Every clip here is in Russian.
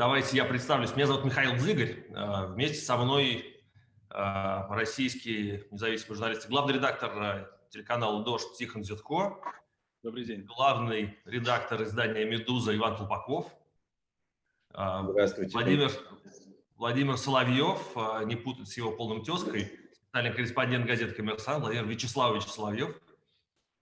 Давайте я представлюсь. Меня зовут Михаил Дзыгарь. Э, вместе со мной э, российский независимый журналист, главный редактор э, телеканала «Дождь» Тихон Зютко. Добрый день. Главный редактор издания «Медуза» Иван Толпаков. Здравствуйте. Владимир, Владимир Соловьев, не путать с его полным тезкой, специальный корреспондент газеты «Коммерсант» Владимир Вячеславович Соловьев.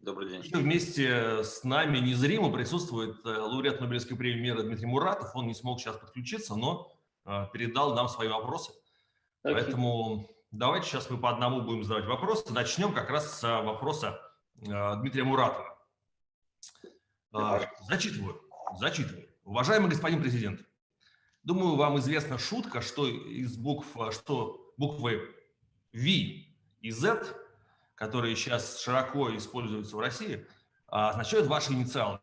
Добрый день. И вместе с нами незримо присутствует э, лауреат Нобелевской премии мира Дмитрий Муратов. Он не смог сейчас подключиться, но э, передал нам свои вопросы. Так. Поэтому давайте сейчас мы по одному будем задавать вопросы. Начнем как раз с вопроса э, Дмитрия Муратова. Зачитываю. Зачитываю. Уважаемый господин президент, думаю, вам известна шутка, что из букв, что буквы V и Z которые сейчас широко используются в России, а, означают ваши инициалы.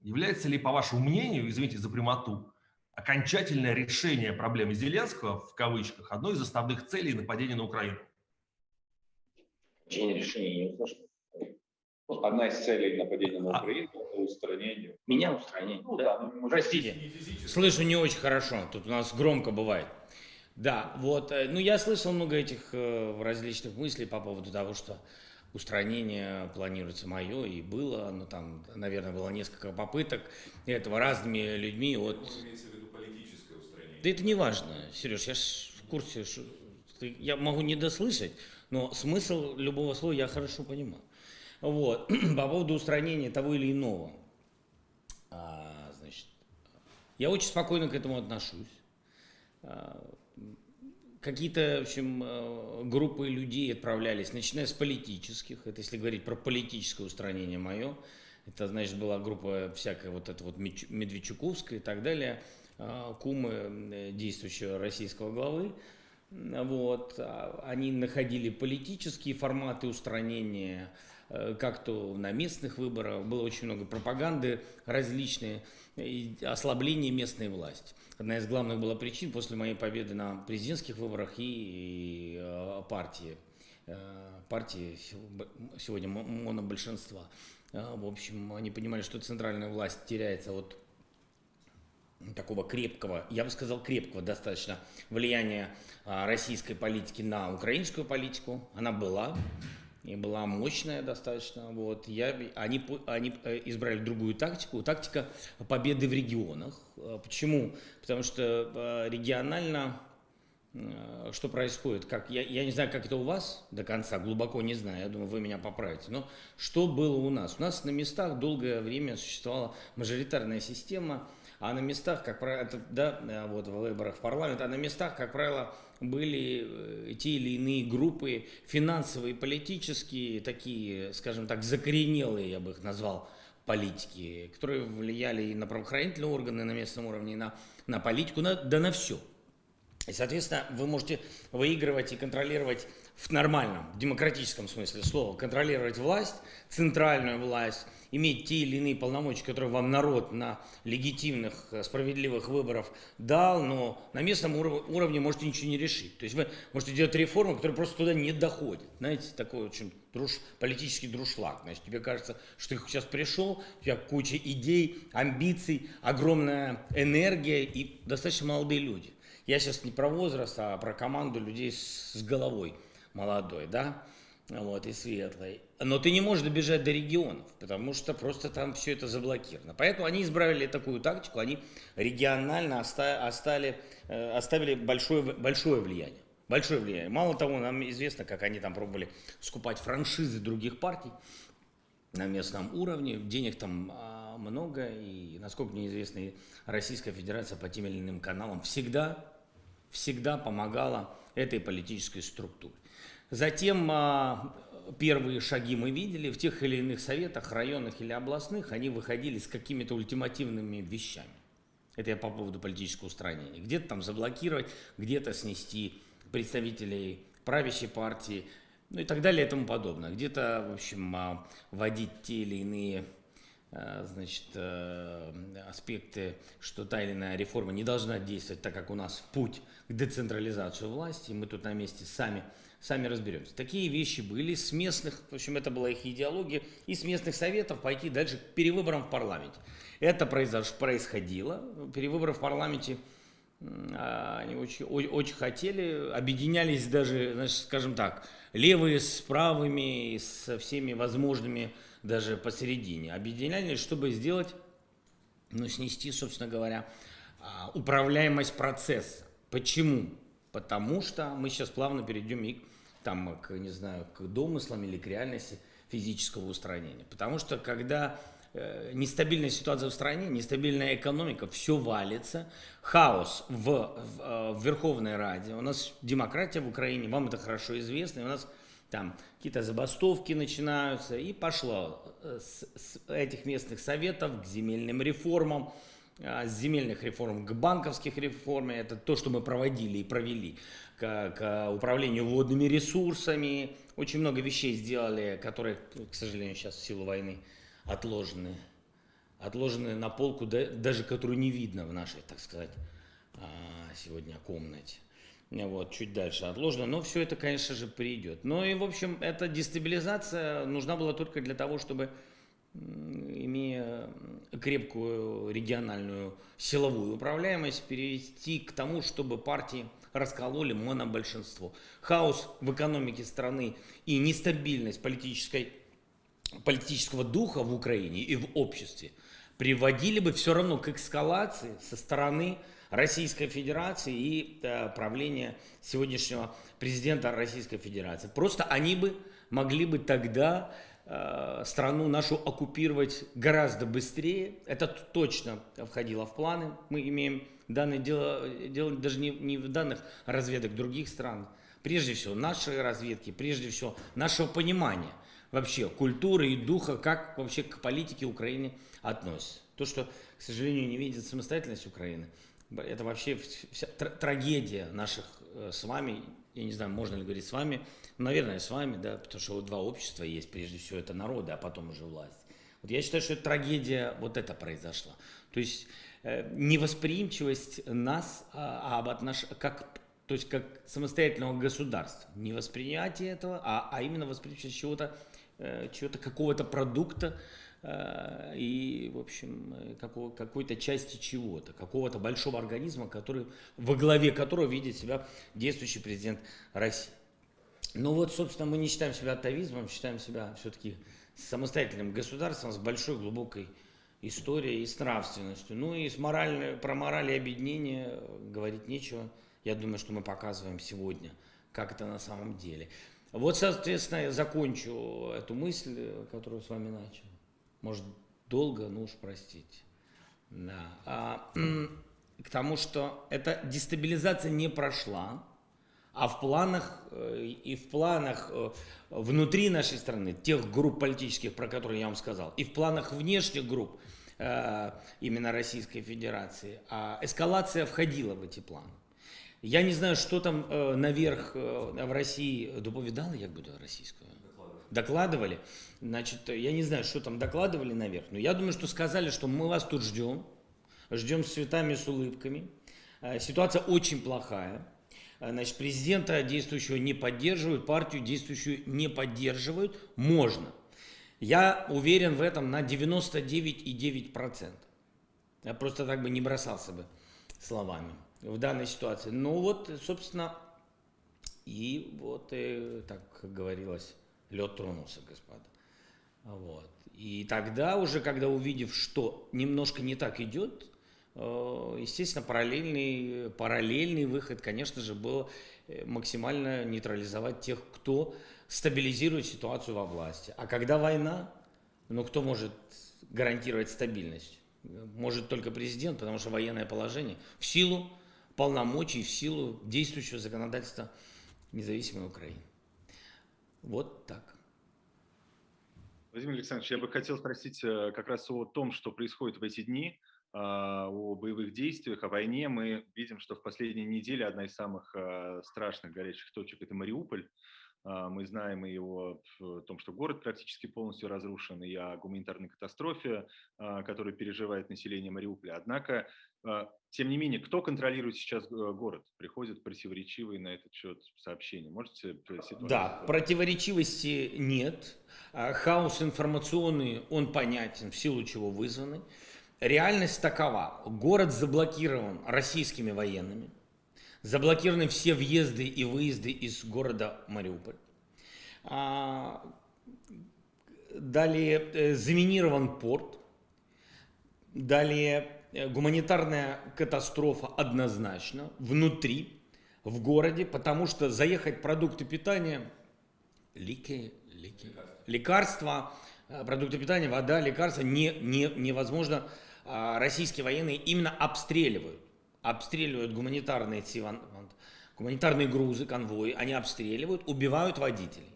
Является ли, по вашему мнению, извините за прямоту, окончательное решение проблемы Зеленского, в кавычках, одной из основных целей нападения на Украину? Окончание решения не услышал. Одна из целей нападения на а. Украину а. – это устранение. Меня устранение? Ну да, да ну, простите. Слышу не очень хорошо, тут у нас громко бывает. Да, вот, э, ну я слышал много этих э, различных мыслей по поводу того, что устранение планируется мое, и было, но там, наверное, было несколько попыток этого разными людьми от... Да это не важно, Сереж, я ж в курсе, что я могу не дослышать, но смысл любого слова я хорошо понимаю. Вот, по поводу устранения того или иного, а, значит, я очень спокойно к этому отношусь. А, какие-то, в общем, э, группы людей отправлялись, начиная с политических, это если говорить про политическое устранение мое, это, значит, была группа всякая вот эта вот Медведчуковская и так далее, э, кумы э, действующего российского главы, вот, а они находили политические форматы устранения, как то на местных выборах, было очень много пропаганды различные, ослабление местной власти одна из главных была причин после моей победы на президентских выборах и, и э, партии. Э, партии сегодня монобольшинства. Э, в общем, они понимали, что центральная власть теряется от такого крепкого, я бы сказал крепкого достаточно влияния российской политики на украинскую политику. Она была, и была мощная достаточно. Вот. Я, они, они э, избрали другую тактику, тактика победы в регионах. А почему? Потому что э, регионально э, что происходит? Как, я, я не знаю, как это у вас до конца, глубоко не знаю, я думаю, вы меня поправите. Но что было у нас? У нас на местах долгое время существовала мажоритарная система, а на местах, как правило, да, вот в выборах в парламент, а на местах, как правило, были э, те или иные группы финансовые, политические, такие, скажем так, закоренелые, я бы их назвал, политики, которые влияли и на правоохранительные органы на местном уровне, и на, на политику, на, да на все. И, соответственно, вы можете выигрывать и контролировать в нормальном, демократическом смысле слова, контролировать власть, центральную власть, иметь те или иные полномочия, которые вам народ на легитимных, э, справедливых выборах дал, но на местном уровне можете ничего не решить. То есть вы можете делать реформы, которые просто туда не доходят. Знаете, такой очень друж, политический друшлаг. Значит, тебе кажется, что ты сейчас пришел, у тебя куча идей, амбиций, огромная энергия и достаточно молодые люди. Я сейчас не про возраст, а про команду людей с, с головой молодой, да, вот, и светлой. Но ты не можешь добежать до регионов, потому что просто там все это заблокировано. Поэтому они избрали такую тактику, они регионально оставили, э, оставили большое, большое влияние. Большое влияние. Мало того, нам известно, как они там пробовали скупать франшизы других партий на местном уровне. Денег там а, много, и, насколько мне известно, Российская Федерация по тем или иным каналам всегда, всегда помогала этой политической структуре. Затем а, первые шаги мы видели в тех или иных советах, районных или областных, они выходили с какими-то ультимативными вещами. Это я по поводу политического устранения. Где-то там заблокировать, где-то снести представителей правящей партии, ну и так далее и тому подобное. Где-то, в общем, а, вводить те или иные а, значит, аспекты, что та или иная реформа не должна действовать, так как у нас путь к децентрализации власти, мы тут на месте сами сами разберемся. Такие вещи были с местных, в общем, это была их идеология, и с местных советов пойти дальше к перевыборам в парламенте. Это произош, происходило, перевыборы в парламенте а, они очень, очень хотели, объединялись даже, значит, скажем так, левые с правыми, со всеми возможными даже посередине. Объединялись, чтобы сделать, ну, снести, собственно говоря, а, управляемость процесса. Почему? Потому что мы сейчас плавно перейдем и там, к, не знаю, к домыслам или к реальности физического устранения. Потому что когда э, нестабильная ситуация в стране, нестабильная экономика, все валится, хаос в, в, э, в Верховной Раде, у нас демократия в Украине, вам это хорошо известно, у нас там какие-то забастовки начинаются, и пошло э, с, с этих местных советов к земельным реформам, с земельных реформ к банковских реформам, это то, что мы проводили и провели, к, к управлению водными ресурсами. Очень много вещей сделали, которые, к сожалению, сейчас в силу войны отложены. Отложены на полку, даже которую не видно в нашей, так сказать, а, сегодня комнате. Вот, чуть дальше отложено, но все это, конечно же, придет. Ну и, в общем, эта дестабилизация нужна была только для того, чтобы имея крепкую региональную силовую управляемость, перейти к тому, чтобы партии раскололи монобольшинство. Хаос в экономике страны и нестабильность политической, политического духа в Украине и в обществе приводили бы все равно к эскалации со стороны Российской Федерации и э, правления сегодняшнего президента Российской Федерации. Просто они бы могли бы тогда страну нашу оккупировать гораздо быстрее. Это точно входило в планы. Мы имеем данные дело, дело даже не, не в данных разведок других стран. Прежде всего, нашей разведки, прежде всего, нашего понимания вообще культуры и духа, как вообще к политике Украины относятся. То, что, к сожалению, не видит самостоятельность Украины, это вообще вся трагедия наших э, с вами, я не знаю, можно ли говорить с вами, Наверное, с вами, да, потому что вот два общества есть, прежде всего это народы, а потом уже власть. Вот я считаю, что трагедия вот это произошла. То есть э, невосприимчивость нас а, а об отнош... как, то есть как самостоятельного государства. Не восприятие этого, а, а именно восприимчивость чего-то, э, чего-то какого-то продукта, э, и, в общем, какого, какой-то части чего-то, какого-то большого организма, который, во главе которого видит себя действующий президент России. Ну вот, собственно, мы не считаем себя атовизмом, считаем себя все-таки самостоятельным государством с большой глубокой историей и с нравственностью. Ну и с моральной, про мораль и объединение говорить нечего. Я думаю, что мы показываем сегодня, как это на самом деле. Вот, соответственно, я закончу эту мысль, которую с вами начал. Может, долго, ну уж простите. Да. А, к тому, что эта дестабилизация не прошла, а в планах э, и в планах э, внутри нашей страны, тех групп политических, про которые я вам сказал, и в планах внешних групп э, именно Российской Федерации, а эскалация входила в эти планы. Я не знаю, что там наверх в России доповедали, як буду российскую? Докладывали. Значит, я не знаю, что там докладывали наверх, но я думаю, что сказали, что мы вас тут ждем, ждем с цветами, с улыбками. Ситуация очень плохая. Э, значит, президента действующего не поддерживают, партию действующую не поддерживают, можно. Я уверен в этом на 99,9%. Я просто так бы не бросался бы словами в данной ситуации. Ну вот, собственно, и вот, и, так как говорилось, лед тронулся, господа. Вот. И тогда уже, когда увидев, что немножко не так идет, Э, естественно, параллельный, параллельный выход, конечно же, был э, максимально нейтрализовать тех, кто стабилизирует ситуацию во власти. А когда война, ну кто может гарантировать стабильность? Может только президент, потому что военное положение в силу полномочий, в силу действующего законодательства независимой Украины. Вот так. Владимир Александрович, я бы хотел спросить э, как раз о том, что происходит в эти дни. А, о боевых действиях, о войне, мы видим, что в последние недели одна из самых а, страшных горячих точек – это Мариуполь. А, мы знаем и о том, что город практически полностью разрушен, и о гуманитарной катастрофе, которую переживает население Мариуполя. Однако, тем не менее, кто контролирует сейчас город? Приходят противоречивые на этот счет сообщения. Можете ситуацию? Да, противоречивости нет. Хаос информационный, он понятен, в силу чего вызванный. Реальность такова. Город заблокирован российскими военными. Заблокированы все въезды и выезды из города Мариуполь. А, далее э, заминирован порт. Далее э, гуманитарная катастрофа однозначно внутри, в городе, потому что заехать продукты питания, лики, лики, лекарства, э, продукты питания, вода, лекарства не, не, невозможно. А, российские военные именно обстреливают, обстреливают гуманитарные, гуманитарные грузы, конвои, они обстреливают, убивают водителей.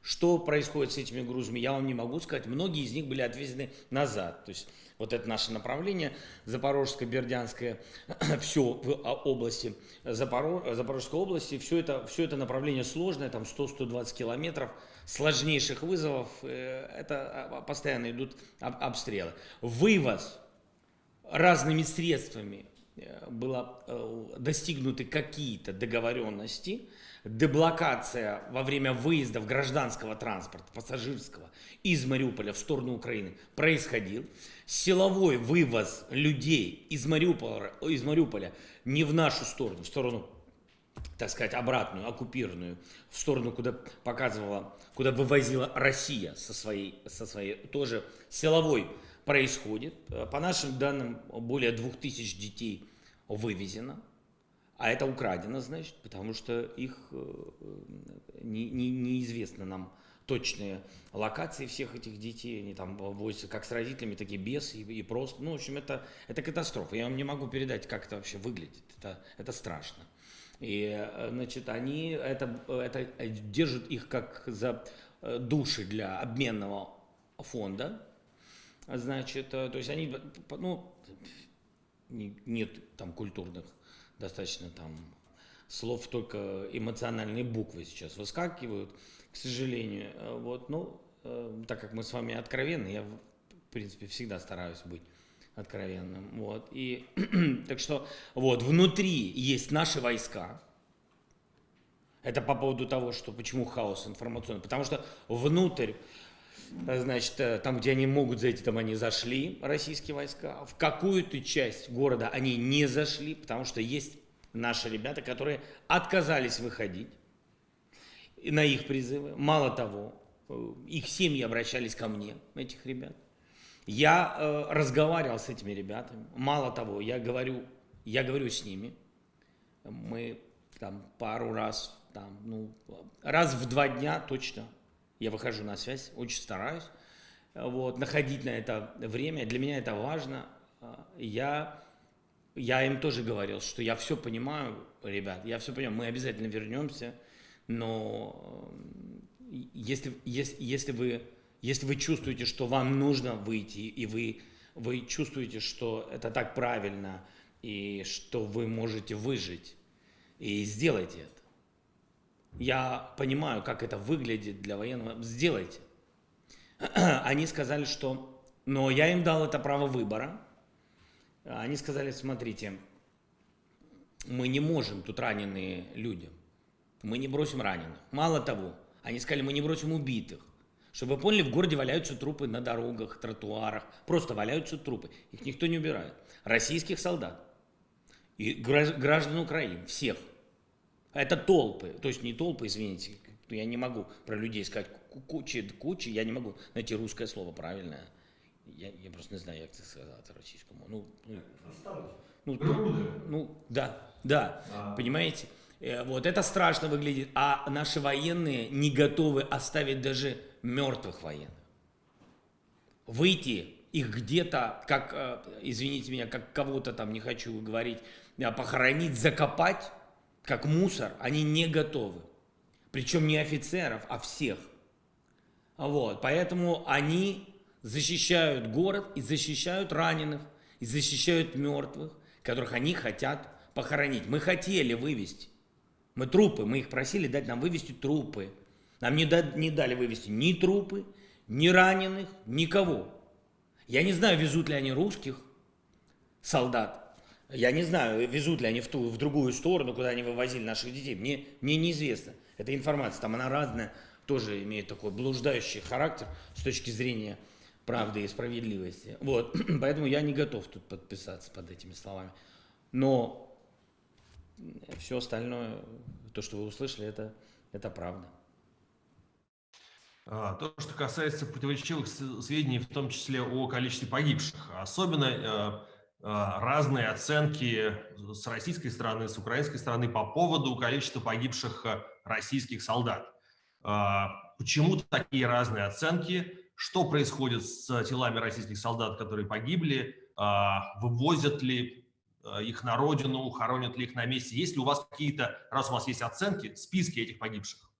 Что происходит с этими грузами, я вам не могу сказать. Многие из них были отвезены назад. То есть вот это наше направление, Запорожское, Бердянское, все в а, области, Запорож, Запорожской области, все это, все это направление сложное, там 100-120 километров, сложнейших вызовов, э, это а, постоянно идут обстрелы. Вывоз разными средствами э, было э, достигнуты какие-то договоренности, деблокация во время выездов гражданского транспорта, пассажирского, из Мариуполя в сторону Украины происходил. Силовой вывоз людей из Мариуполя, из Мариуполя не в нашу сторону, в сторону, так сказать, обратную, оккупированную, в сторону, куда показывала, куда вывозила Россия со своей, со своей тоже силовой происходит. По нашим данным, более 2000 детей вывезено. А это украдено, значит, потому что их э, не, не, неизвестно нам точные локации всех этих детей. Они там возятся как с родителями, так и без, и, и просто. Ну, в общем, это, это катастрофа. Я вам не могу передать, как это вообще выглядит. Это, это страшно. И, э, значит, они это, это держат их как за э, души для обменного фонда. Значит, то есть они, ну, нет там культурных достаточно там слов, только эмоциональные буквы сейчас выскакивают, к сожалению. Э, вот, ну, э, так как мы с вами откровенны, я, в принципе, всегда стараюсь быть откровенным. Вот, и, так что, вот, внутри есть наши войска, это по поводу того, что почему хаос информационный. Потому что внутрь, э, значит, там, где они могут зайти, там они зашли, российские войска. В какую-то часть города они не зашли, потому что есть наши ребята, которые отказались выходить на их призывы. Мало того, э, их семьи обращались ко мне, этих ребят. Я э, разговаривал с этими ребятами. Мало того, я говорю, я говорю с ними. Мы там пару раз, там, ну, раз в два дня точно я выхожу на связь, очень стараюсь вот, находить на это время. Для меня это важно. Я я им тоже говорил, что я все понимаю, ребят, я все понимаю, мы обязательно вернемся, но если, если, если, вы, если вы чувствуете, что вам нужно выйти, и вы, вы чувствуете, что это так правильно, и что вы можете выжить, и сделайте это. Я понимаю, как это выглядит для военного, сделайте. Они сказали, что... Но я им дал это право выбора, они сказали, смотрите, мы не можем, тут раненые люди, мы не бросим раненых. Мало того, они сказали, мы не бросим убитых. Чтобы вы поняли, в городе валяются трупы на дорогах, тротуарах, просто валяются трупы. Их никто не убирает. Российских солдат и граждан Украины, всех. Это толпы, то есть не толпы, извините, я не могу про людей сказать кучи, кучи, я не могу найти русское слово правильное я, я просто не знаю, як це сказати російському. Ну, ну, ну, ну, ну да, да, а. понимаете? Э, вот это страшно выглядит, а наши военные не готовы оставить даже мертвых военных. Выйти их где-то, как, э, извините меня, как кого-то там, не хочу говорить, а похоронить, закопать, как мусор, они не готовы. Причем не офицеров, а всех. Вот, поэтому они защищают город и защищают раненых, и защищают мертвых, которых они хотят похоронить. Мы хотели вывести. Мы трупы, мы их просили дать нам вывести трупы. Нам не, да, не дали вывести ни трупы, ни раненых, никого. Я не знаю, везут ли они русских солдат. Я не знаю, везут ли они в, ту, в другую сторону, куда они вывозили наших детей. Мне, мне неизвестно. Эта информация, там она разная, тоже имеет такой блуждающий характер с точки зрения правды и справедливости. Вот, поэтому я не готов тут подписаться под этими словами. Но все остальное, то, что вы услышали, это, это правда. А, то, что касается противоречивых сведений, в том числе о количестве погибших, особенно э, разные оценки с российской стороны, с украинской стороны по поводу количества погибших э, российских солдат. А, почему такие разные оценки? Что происходит с телами российских солдат, которые погибли? Вывозят ли их на родину, хоронят ли их на месте? Есть ли у вас какие-то, раз у вас есть оценки, списки этих погибших?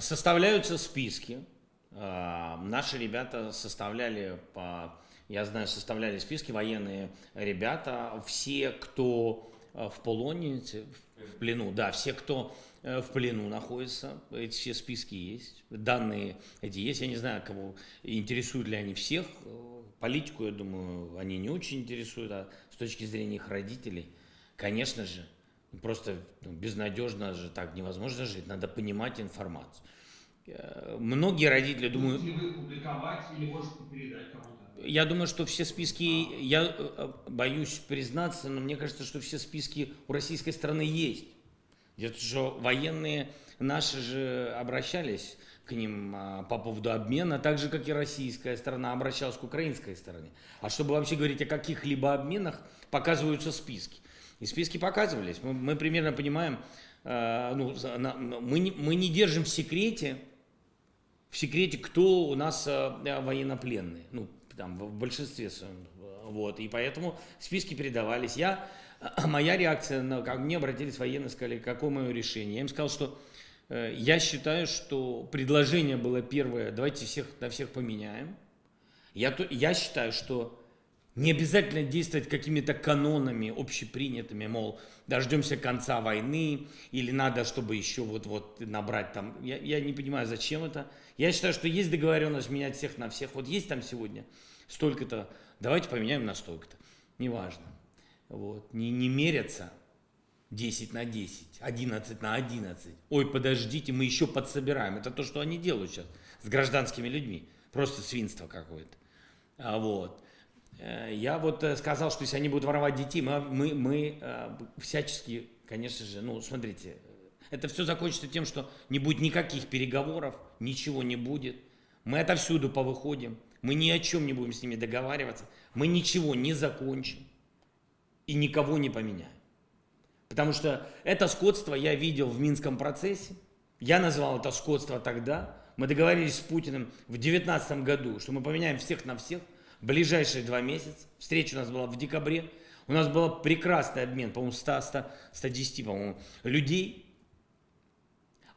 Составляются списки. Наши ребята составляли по... Я знаю, составляли списки военные ребята. Все, кто э, в полоне, в плену, да, все, кто э, в плену находится, эти все списки есть, данные эти есть. Я не знаю, кого интересуют ли они всех. Политику, я думаю, они не очень интересуют, а с точки зрения их родителей, конечно же, Просто ну, безнадежно же так невозможно жить, надо понимать информацию. Э, многие родители думают... Публиковать или можете передать кому-то? Я думаю, что все списки, я э, э, боюсь признаться, но мне кажется, что все списки у российской страны есть. Где-то что военные наши же обращались к ним а, по поводу обмена, так же, как и российская сторона обращалась к украинской стороне. А чтобы вообще говорить о каких-либо обменах, показываются списки. И списки показывались. Мы, мы примерно понимаем, э, ну, на, мы, не, мы не держим в секрете, в секрете, кто у нас э, военнопленные. Ну, там, в большинстве своем. Вот, и поэтому списки передавались. Я, моя реакция, на, как мне обратились военные, сказали, какое мое решение. Я им сказал, что э, я считаю, что предложение было первое, давайте всех на всех поменяем. Я, я считаю, что не обязательно действовать какими-то канонами общепринятыми, мол, дождемся конца войны, или надо, чтобы еще вот-вот набрать там. Я, я не понимаю, зачем это. Я считаю, что есть договоренность менять всех на всех. Вот есть там сегодня столько-то, давайте поменяем на столько-то. Неважно. Вот. Не, не мерятся 10 на 10, 11 на 11. Ой, подождите, мы еще подсобираем. Это то, что они делают сейчас с гражданскими людьми. Просто свинство какое-то. А вот. Э, я вот э, сказал, что если они будут воровать детей, мы, мы, мы э, всячески, конечно же, ну, смотрите, это все закончится тем, что не будет никаких переговоров, ничего не будет. Мы отовсюду повыходим, мы ни о чем не будем с ними договариваться, мы ничего не закончим и никого не поменяем. Потому что это скотство я видел в Минском процессе, я назвал это скотство тогда, мы договорились с Путиным в 2019 году, что мы поменяем всех на всех, ближайшие два месяца. Встреча у нас была в декабре. У нас был прекрасный обмен, по-моему, 100, 100, 110, по-моему, людей.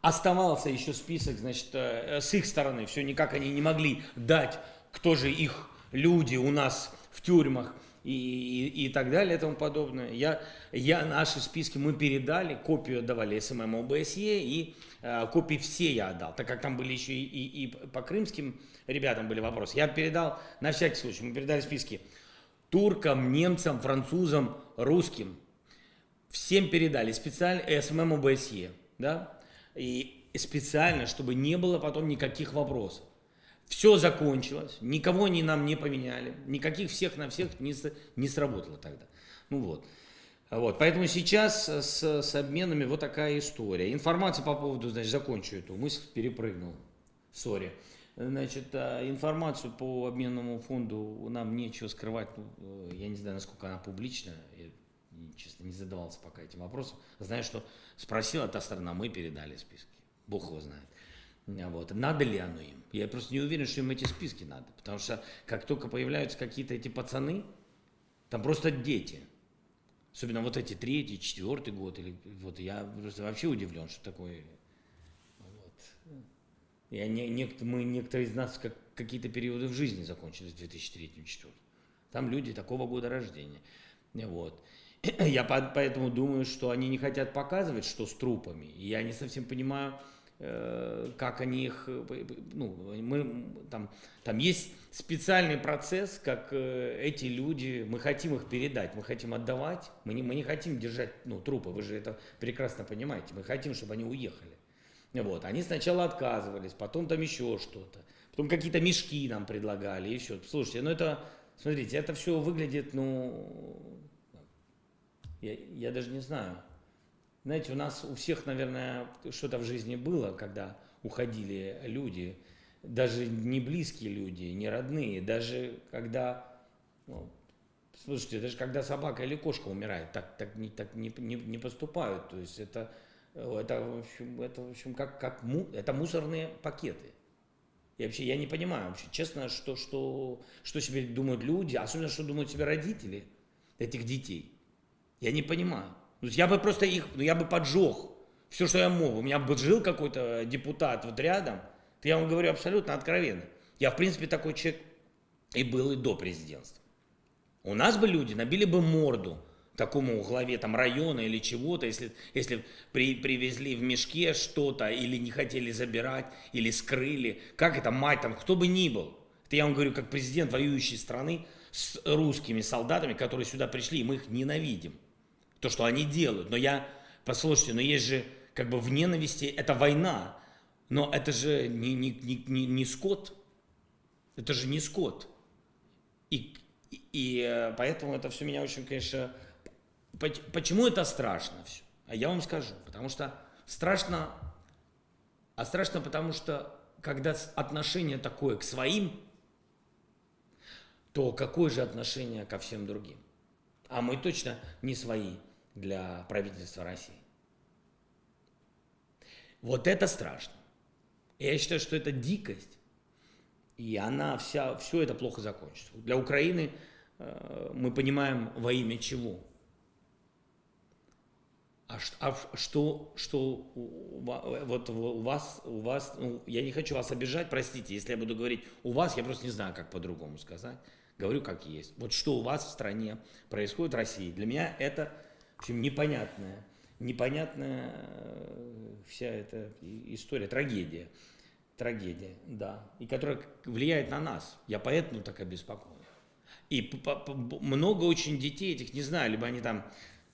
Оставался еще список, значит, э, с их стороны. Все никак они не могли дать, кто же их люди у нас в тюрьмах и, и, и так далее и тому подобное. Я, я наши списки мы передали, копию отдавали СММ ОБСЕ и э, копии все я отдал, так как там были еще и, и, и по крымским ребятам были вопросы. Я передал, на всякий случай, мы передали списки туркам, немцам, французам, русским. Всем передали специально СММ ОБСЕ, да, и специально, чтобы не было потом никаких вопросов. Все закончилось, никого они нам не поменяли, никаких всех на всех не, не сработало тогда. Ну вот. Вот, поэтому сейчас с, с обменами вот такая история. Информация по поводу, значит, закончу эту мысль, перепрыгнул, sorry. Значит, а, информацию по обменному фонду нам нечего скрывать, ну, э, я не знаю, насколько она публична, я, честно, не задавался пока этим вопросом. Знаю, что спросила та сторона, мы передали списки, Бог его знает. Вот. Надо ли оно им? Я просто не уверен, что им эти списки надо. Потому что как только появляются какие-то эти пацаны, там просто дети. Особенно вот эти третий, четвертый год. Или, вот я просто вообще удивлен, что такое. Вот. Я, не, не, мы, некоторые из нас как, какие-то периоды в жизни закончили с 2003-2004. Там люди такого года рождения. Вот. Я поэтому думаю, что они не хотят показывать, что с трупами. И я не совсем понимаю, как они их, э, ну, мы, там, там есть специальный процесс, как э, эти люди, мы хотим их передать, мы хотим отдавать, мы не, мы не хотим держать ну, трупы, вы же это прекрасно понимаете, мы хотим, чтобы они уехали. Вот, они сначала отказывались, потом там еще что-то. Потом какие-то мешки нам предлагали, все. Слушайте, ну это, смотрите, это все выглядит, ну, я, я даже не знаю. Знаете, у нас у всех, наверное, что-то в жизни было, когда уходили люди, даже не близкие люди, не родные, даже когда, ну, слушайте, даже когда собака или кошка умирает, так, так, не, так не, не, не поступают. То есть это, это, в общем, это, в общем как, как му, это мусорные пакеты. И вообще я не понимаю, вообще, честно, что, что, что себе думают люди, особенно что думают себе родители этих детей. Я не понимаю. Я бы просто их, ну я бы поджег все, что я мог. У меня бы жил какой-то депутат вот рядом. Я вам говорю абсолютно откровенно. Я, в принципе, такой человек и был и до президентства. У нас бы люди набили бы морду такому главе там района или чего-то, если, если при, привезли в мешке что-то или не хотели забирать, или скрыли. Как это мать там, кто бы ни был. Это я вам говорю, как президент воюющей страны с русскими солдатами, которые сюда пришли, и мы их ненавидим то, что они делают. Но я, послушайте, но есть же как бы в ненависти, это война, но это же не, не, не, не, не скот, это же не скот. И, и, и э, поэтому это все меня очень, конечно, почему это страшно все? А я вам скажу, потому что страшно, а страшно потому что, когда отношение такое к своим, то какое же отношение ко всем другим? А мы точно не свои для правительства России. Вот это страшно. Я считаю, что это дикость, и она вся, все это плохо закончится. Для Украины э, мы понимаем во имя чего. А, а что, что вот у вас, у вас, ну, я не хочу вас обижать, простите, если я буду говорить у вас, я просто не знаю, как по-другому сказать. Говорю, как есть. Вот что у вас в стране происходит в России, для меня это в общем, непонятная, непонятная э, вся эта история, трагедия. Трагедия, да. И которая влияет на нас. Я поэтому так обеспокоен. И много очень детей этих, не знаю, либо они там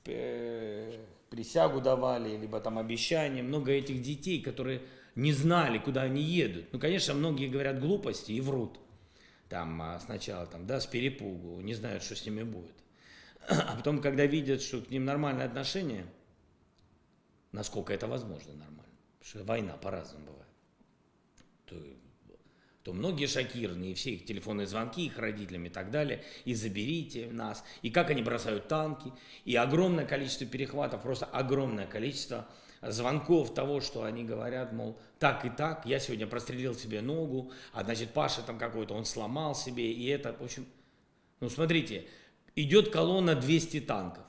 э, присягу давали, либо там обещания. Много этих детей, которые не знали, куда они едут. Ну, конечно, многие говорят глупости и врут. Там а, сначала там, да, с перепугу, не знают, что с ними будет. А потом, когда видят, что к ним нормальное отношение, насколько это возможно нормально, потому что война по-разному бывает, то, то многие шокированы, и все их телефонные звонки их родителям и так далее, и заберите нас, и как они бросают танки, и огромное количество перехватов, просто огромное количество звонков того, что они говорят, мол, так и так, я сегодня прострелил себе ногу, а значит Паша там какой-то, он сломал себе, и это, в общем, ну смотрите, идет колонна 200 танков.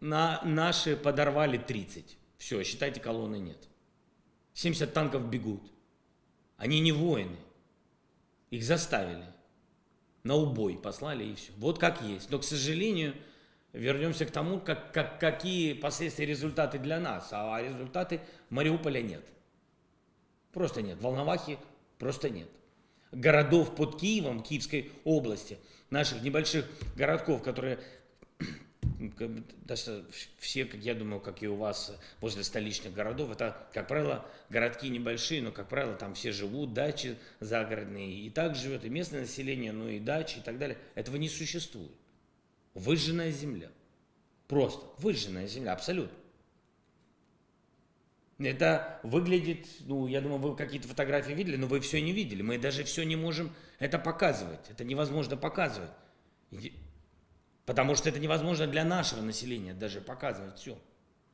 На наши подорвали 30. Все, считайте, колонны нет. 70 танков бегут. Они не воины. Их заставили. На убой послали и все. Вот как есть. Но, к сожалению, вернемся к тому, как, как, какие последствия результаты для нас. А результаты Мариуполя нет. Просто нет. Волновахи просто нет. Городов под Киевом, Киевской области – наших небольших городков, которые все, как я думаю, как и у вас возле столичных городов, это, как правило, городки небольшие, но, как правило, там все живут, дачи загородные, и так живет и местное население, ну и дачи и так далее. Этого не существует. Выжженная земля. Просто выжженная земля, абсолютно. Это выглядит, ну, я думаю, вы какие-то фотографии видели, но вы все не видели. Мы даже все не можем это показывать. Это невозможно показывать. Потому что это невозможно для нашего населения даже показывать все.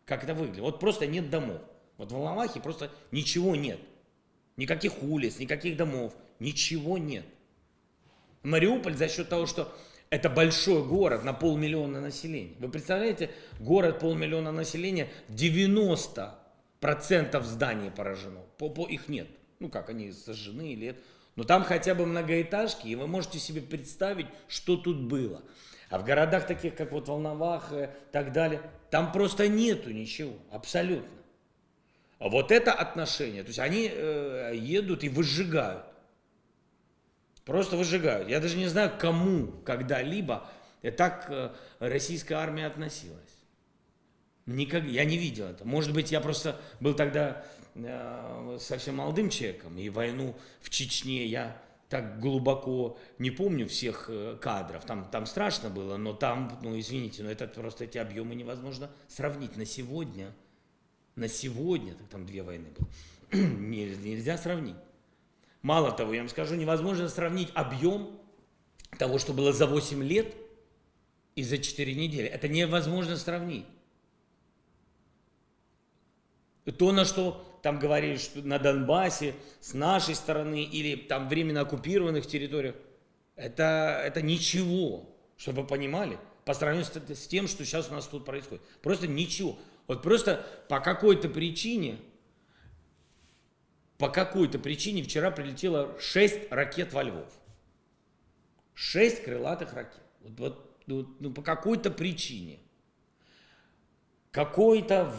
Как это выглядит. Вот просто нет домов. Вот в Волновахе просто ничего нет. Никаких улиц, никаких домов. Ничего нет. Мариуполь за счет того, что это большой город на полмиллиона населения. Вы представляете, город полмиллиона населения, 90 процентов зданий поражено. По, по их нет. Ну как, они сожжены или это. Но там хотя бы многоэтажки, и вы можете себе представить, что тут было. А в городах таких, как вот Волновах и так далее, там просто нету ничего, абсолютно. А вот это отношение, то есть они э, едут и выжигают. Просто выжигают. Я даже не знаю, кому когда-либо так э, российская армия относилась. Никак, я не видел это. Может быть, я просто был тогда э, совсем молодым человеком, и войну в Чечне я так глубоко не помню всех э, кадров. Там, там страшно было, но там, ну извините, но это просто эти объемы невозможно сравнить на сегодня. На сегодня, там две войны было, нельзя сравнить. Мало того, я вам скажу, невозможно сравнить объем того, что было за 8 лет и за 4 недели. Это невозможно сравнить. То, на что там говорили, что на Донбассе, с нашей стороны, или там временно оккупированных территориях, это, это ничего, чтобы вы понимали, по сравнению с, с тем, что сейчас у нас тут происходит. Просто ничего. Вот просто по какой-то причине, по какой-то причине вчера прилетело 6 ракет во Львов. 6 крылатых ракет. Вот, вот, ну, ну, по какой-то причине – какое-то,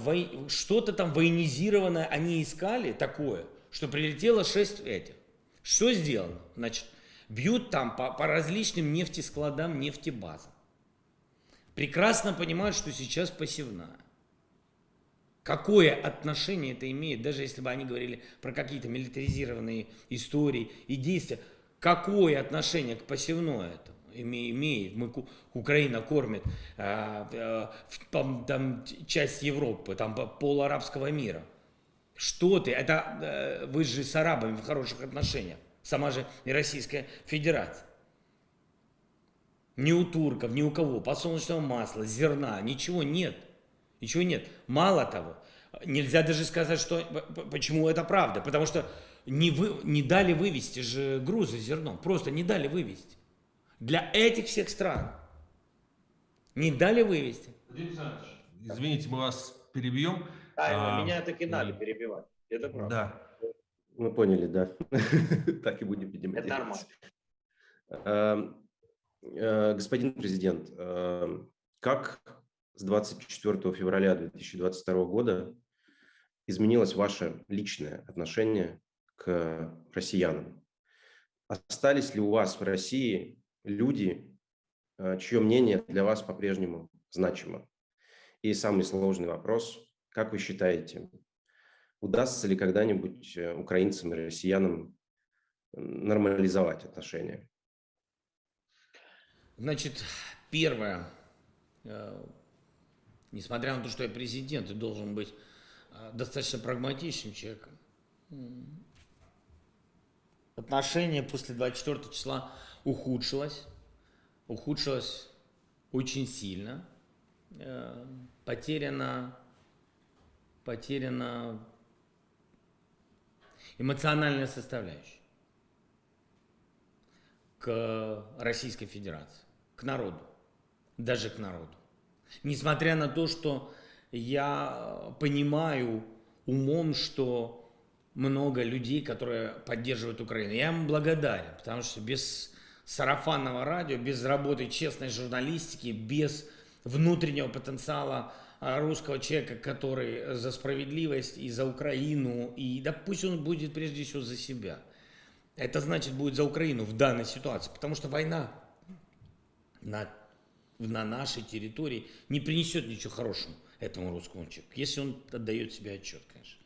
что-то там военизированное они искали такое, что прилетело 6 этих. Что сделано? Значит, бьют там по, по различным нефтескладам, нефтебазам. Прекрасно понимают, что сейчас посевная. Какое отношение это имеет, даже если бы они говорили про какие-то милитаризированные истории и действия, какое отношение к посевной это? Имеет, мы, Украина кормит э, там, там часть Европы, там пол арабского мира. Что ты? Это э, вы же с арабами в хороших отношениях. Сама же и Российская Федерация. Ни у турков, ни у кого подсолнечного масла, зерна, ничего нет. Ничего нет. Мало того, нельзя даже сказать, что почему это правда. Потому что не, вы, не дали вывести же грузы зерном. Просто не дали вывести для этих всех стран. Не дали вывести. Извините, мы вас перебьем. А, а, меня так и надо перебивать. Это правда. Да. Мы поняли, да. так и будем, видимо, Это нормально. Эм, э, господин президент, эм, как с 24 февраля 2022 года изменилось ваше личное отношение к россиянам? Остались ли у вас в России люди, э, чье мнение для вас по-прежнему значимо. И самый сложный вопрос, как вы считаете, удастся ли когда-нибудь э, украинцам и россиянам нормализовать отношения? Значит, первое, э, несмотря на то, что я президент и должен быть достаточно прагматичным человеком, отношения после 24 числа ухудшилось, ухудшилось очень сильно, э, потеряна, потеряна эмоциональная составляющая к Российской Федерации, к народу, даже к народу. Несмотря на то, что я понимаю умом, что много людей, которые поддерживают Украину. Я им благодарен, потому что без сарафанного радио, без работы честной журналистики, без внутреннего потенциала а, русского человека, который за справедливость и за Украину, и да пусть он будет прежде всего за себя. Это значит будет за Украину в данной ситуации, потому что война на, на нашей территории не принесет ничего хорошего этому русскому человеку, если он отдает себе отчет, конечно.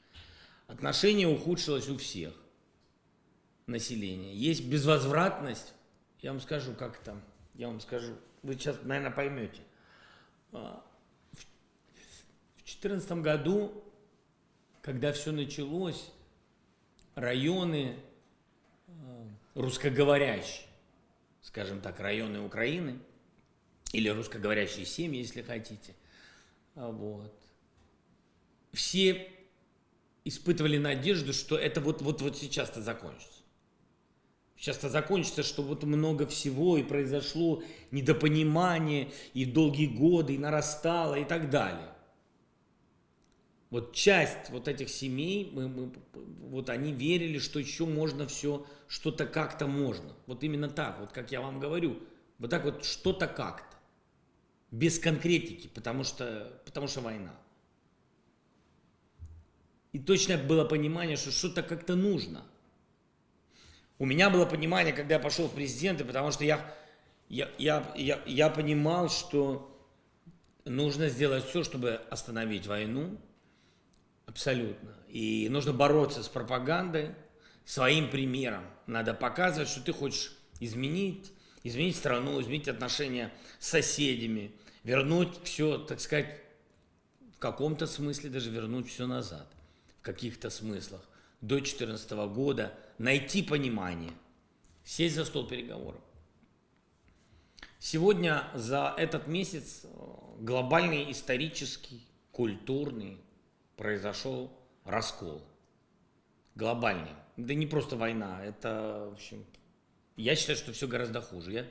Отношение ухудшилось у всех населения. Есть безвозвратность я вам скажу, как там, я вам скажу, вы сейчас, наверное, поймете. А, в 2014 году, когда все началось, районы а, русскоговорящие, скажем так, районы Украины, или русскоговорящие семьи, если хотите, а, вот, все испытывали надежду, что это вот, вот, вот сейчас-то закончится. Сейчас это закончится, что вот много всего и произошло недопонимание, и долгие годы, и нарастало, и так далее. Вот часть вот этих семей, мы, мы, вот они верили, что еще можно все, что-то как-то можно. Вот именно так, вот как я вам говорю, вот так вот что-то как-то. Без конкретики, потому что, потому что война. И точно было понимание, что что-то как-то нужно – у меня было понимание, когда я пошел в президенты, потому что я, я, я, я, я понимал, что нужно сделать все, чтобы остановить войну, абсолютно. И нужно бороться с пропагандой своим примером. Надо показывать, что ты хочешь изменить, изменить страну, изменить отношения с соседями, вернуть все, так сказать, в каком-то смысле даже вернуть все назад, в каких-то смыслах, до 2014 года, найти понимание, сесть за стол переговоров. Сегодня за этот месяц э, глобальный исторический, культурный произошел раскол. Глобальный. Да не просто война, это, в общем, я считаю, что все гораздо хуже. Я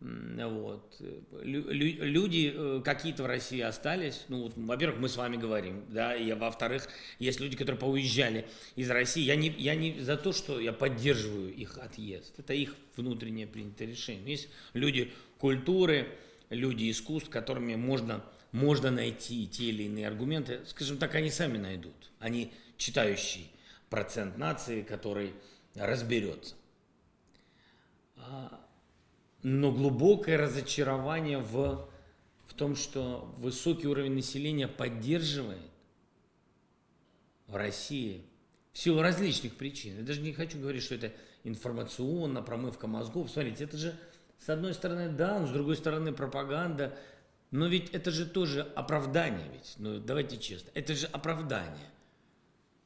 вот. Люди э, какие-то в России остались. Ну, вот, во-первых, мы с вами говорим, да, и во-вторых, есть люди, которые поуезжали из России. Я не, я не за то, что я поддерживаю их отъезд. Это их внутреннее принятое решение. Есть люди культуры, люди искусств, которыми можно, можно найти те или иные аргументы. Скажем так, они сами найдут. Они читающий процент нации, который разберется. Но глубокое разочарование в, в том, что высокий уровень населения поддерживает в России в силу различных причин. Я даже не хочу говорить, что это информационно, промывка мозгов. Смотрите, это же с одной стороны да, но с другой стороны пропаганда. Но ведь это же тоже оправдание ведь. Ну, давайте честно. Это же оправдание.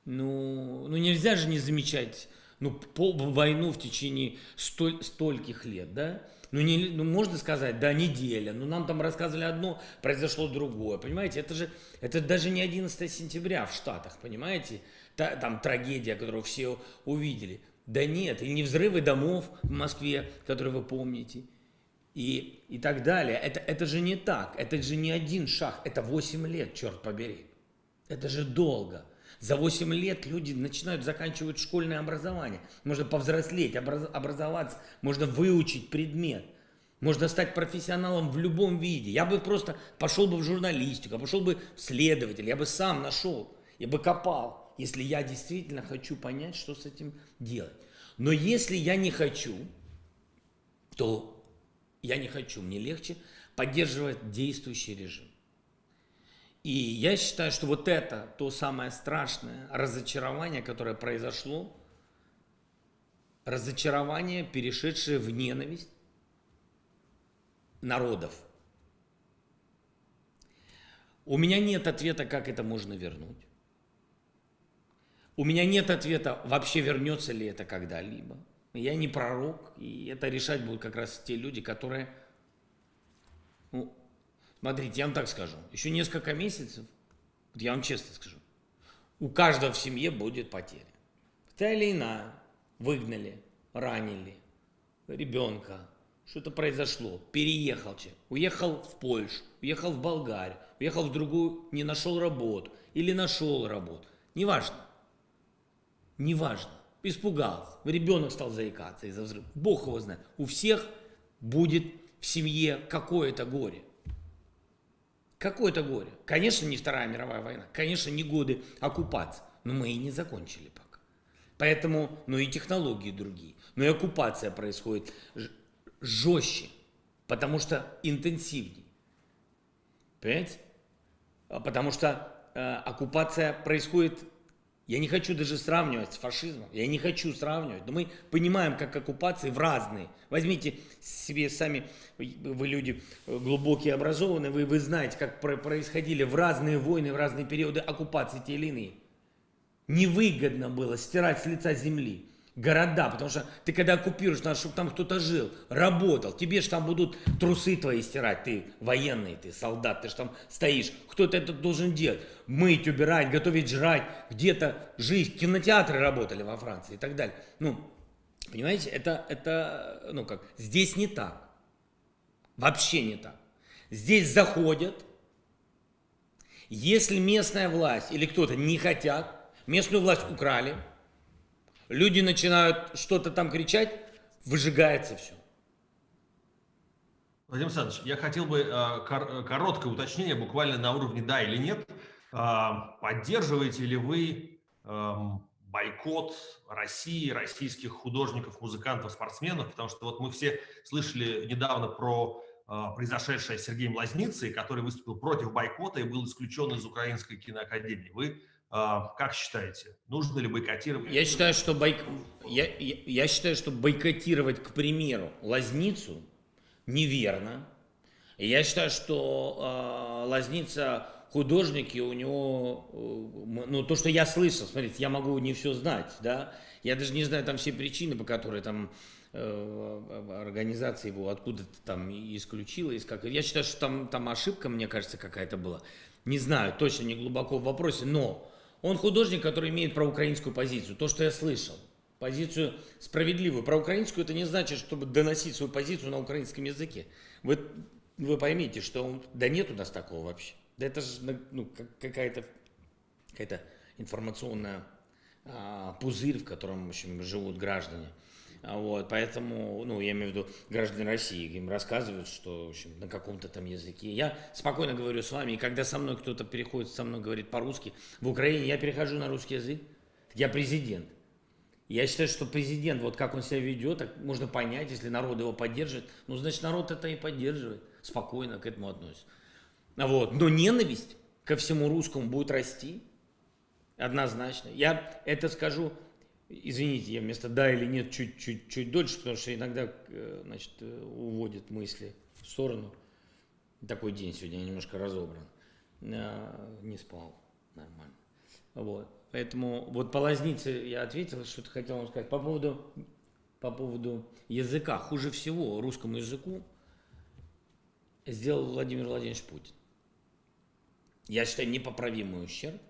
Ну, ну нельзя же не замечать ну, по, войну в течение столь, стольких лет, да? Ну, не, ну, можно сказать, да, неделя. Ну, нам там рассказывали одно, произошло другое. Понимаете, это же, это даже не 11 сентября в Штатах, понимаете? Та, там трагедия, которую все увидели. Да нет, и не взрывы домов в Москве, которые вы помните, и, и так далее. Это, это же не так, это же не один шаг, это 8 лет, черт побери. Это же долго. За 8 лет люди начинают, заканчивать школьное образование. Можно повзрослеть, образ, образоваться, можно выучить предмет. Можно стать профессионалом в любом виде. Я бы просто пошел бы в журналистику, пошел бы в следователь, я бы сам нашел, я бы копал, если я действительно хочу понять, что с этим делать. Но если я не хочу, то я не хочу, мне легче поддерживать действующий режим. И я считаю, что вот это то самое страшное разочарование, которое произошло, разочарование, перешедшее в ненависть народов. У меня нет ответа, как это можно вернуть. У меня нет ответа, вообще вернется ли это когда-либо. Я не пророк, и это решать будут как раз те люди, которые Смотрите, я вам так скажу. Еще несколько месяцев, вот я вам честно скажу, у каждого в семье будет потеря. Та или иная. Выгнали, ранили ребенка, что-то произошло, переехал человек, уехал в Польшу, уехал в Болгарию, уехал в другую, не нашел работу или нашел работу. Неважно. Неважно. Испугался. Ребенок стал заикаться из-за взрыва. Бог его знает. У всех будет в семье какое-то горе. Какое-то горе. Конечно, не Вторая мировая война, конечно, не годы оккупации, но мы и не закончили пока. Поэтому, ну и технологии другие, но и оккупация происходит жестче, потому что интенсивнее. Понимаете? А потому что э, оккупация происходит я не хочу даже сравнивать с фашизмом, я не хочу сравнивать, но мы понимаем, как оккупации в разные. Возьмите себе сами, вы люди глубокие, образованные, вы, вы знаете, как происходили в разные войны, в разные периоды оккупации те или иные. Невыгодно было стирать с лица земли города, потому что ты когда оккупируешь, надо, чтобы там кто-то жил, работал, тебе же там будут трусы твои стирать, ты военный, ты солдат, ты же там стоишь, кто-то это должен делать, мыть, убирать, готовить жрать, где-то жить, кинотеатры работали во Франции и так далее. Ну, понимаете, это, это, ну как, здесь не так, вообще не так. Здесь заходят, если местная власть или кто-то не хотят, местную власть украли – люди начинают что-то там кричать, выжигается все. Владимир Александрович, я хотел бы э, короткое уточнение, буквально на уровне да или нет. Э, поддерживаете ли вы э, бойкот России, российских художников, музыкантов, спортсменов? Потому что вот мы все слышали недавно про произошедшее с Сергеем Лазницей, который выступил против бойкота и был исключен из Украинской киноакадемии. Вы как считаете, нужно ли бойкотировать? Я считаю, что, бойк... я, я, я считаю, что бойкотировать, к примеру, Лазницу неверно. Я считаю, что э, Лазница художники, у него, э, ну, то, что я слышал, смотрите, я могу не все знать, да, я даже не знаю там все причины, по которым там э, организация его откуда-то там исключила, из как. Я считаю, что там, там ошибка, мне кажется, какая-то была. Не знаю, точно не глубоко в вопросе, но он художник, который имеет проукраинскую позицию. То, что я слышал. Позицию справедливую. Проукраинскую это не значит, чтобы доносить свою позицию на украинском языке. Вы, вы поймите, что он, да нет у нас такого вообще. Да это же ну, какая-то какая информационная а, пузырь, в котором в общем, живут граждане. А вот, поэтому, ну, я имею в виду граждане России, им рассказывают, что, в общем, на каком-то там языке. Я спокойно говорю с вами, и когда со мной кто-то переходит, со мной говорит по-русски, в Украине я перехожу на русский язык, я президент. Я считаю, что президент, вот как он себя ведет, так можно понять, если народ его поддерживает, ну, значит, народ это и поддерживает, спокойно к этому относится. Вот. Но ненависть ко всему русскому будет расти, однозначно. Я это скажу, извините, я вместо «да» или «нет» чуть-чуть чуть дольше, потому что иногда э, значит, э, уводит мысли в сторону. Такой день сегодня, я немножко разобран. А, не спал нормально. Вот. Поэтому вот по лазнице я ответил, что-то хотел вам сказать. По поводу, по поводу языка. Хуже всего русскому языку сделал Владимир Владимирович Путин я считаю, непоправимый ущерб.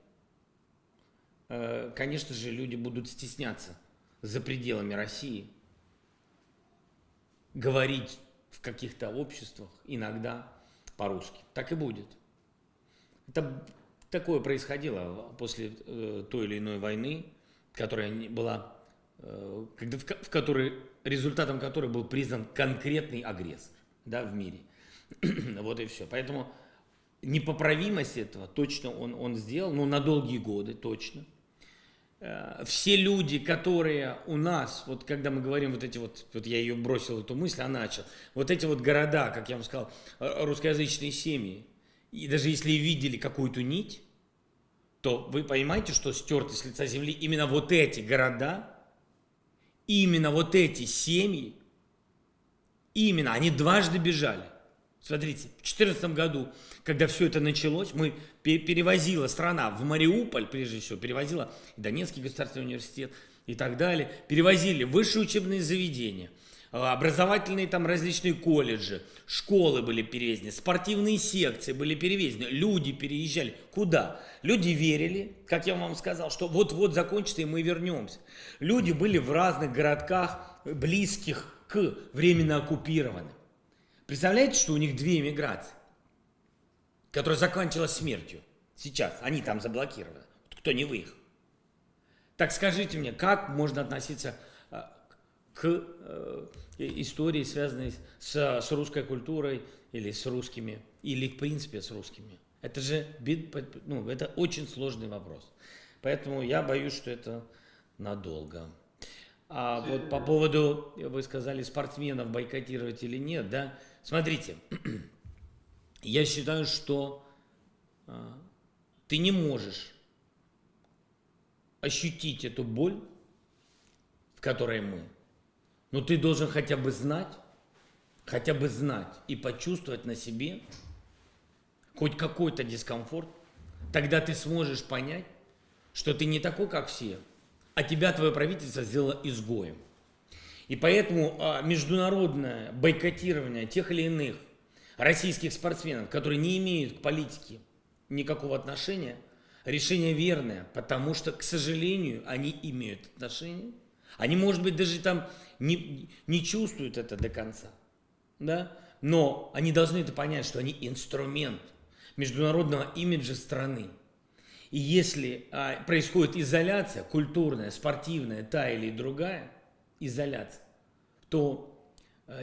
Э, конечно же, люди будут стесняться за пределами России говорить в каких-то обществах иногда по-русски. Так и будет. Это такое происходило после э, той или иной войны, которая была, э, в которой, результатом которой был признан конкретный агрессор да, в мире. вот и все. Поэтому непоправимость этого точно он, он сделал, ну, на долгие годы точно. Э, все люди, которые у нас, вот когда мы говорим вот эти вот, вот я ее бросил, эту мысль, а начал, вот эти вот города, как я вам сказал, э, русскоязычные семьи, и даже если видели какую-то нить, то вы понимаете, что стерты с лица земли именно вот эти города, именно вот эти семьи, именно, они дважды бежали. Смотрите, в 2014 году когда все это началось, мы перевозила страна в Мариуполь, прежде всего, перевозила Донецкий государственный университет и так далее, перевозили высшие учебные заведения, а, образовательные там различные колледжи, школы были перевезены, спортивные секции были перевезены, люди переезжали. Куда? Люди верили, как я вам сказал, что вот-вот закончится и мы вернемся. Люди были в разных городках, близких к временно оккупированным. Представляете, что у них две эмиграции? Которая закончилась смертью. Сейчас они там заблокированы. Кто не выехал. Так скажите мне, как можно относиться а, к э, истории, связанной с, с русской культурой или с русскими, или в принципе с русскими? Это же ну, это очень сложный вопрос. Поэтому я боюсь, что это надолго. А вот по поводу, вы сказали, спортсменов бойкотировать или нет, да? Смотрите, я считаю, что а, ты не можешь ощутить эту боль, в которой мы, но ты должен хотя бы знать, хотя бы знать и почувствовать на себе хоть какой-то дискомфорт, тогда ты сможешь понять, что ты не такой, как все, а тебя твое правительство сделало изгоем. И поэтому а, международное бойкотирование тех или иных российских спортсменов, которые не имеют к политике никакого отношения, решение верное, потому что, к сожалению, они имеют отношение. Они, может быть, даже там не, не чувствуют это до конца, да? но они должны это понять, что они инструмент международного имиджа страны. И если а, происходит изоляция, культурная, спортивная, та или другая, изоляция, то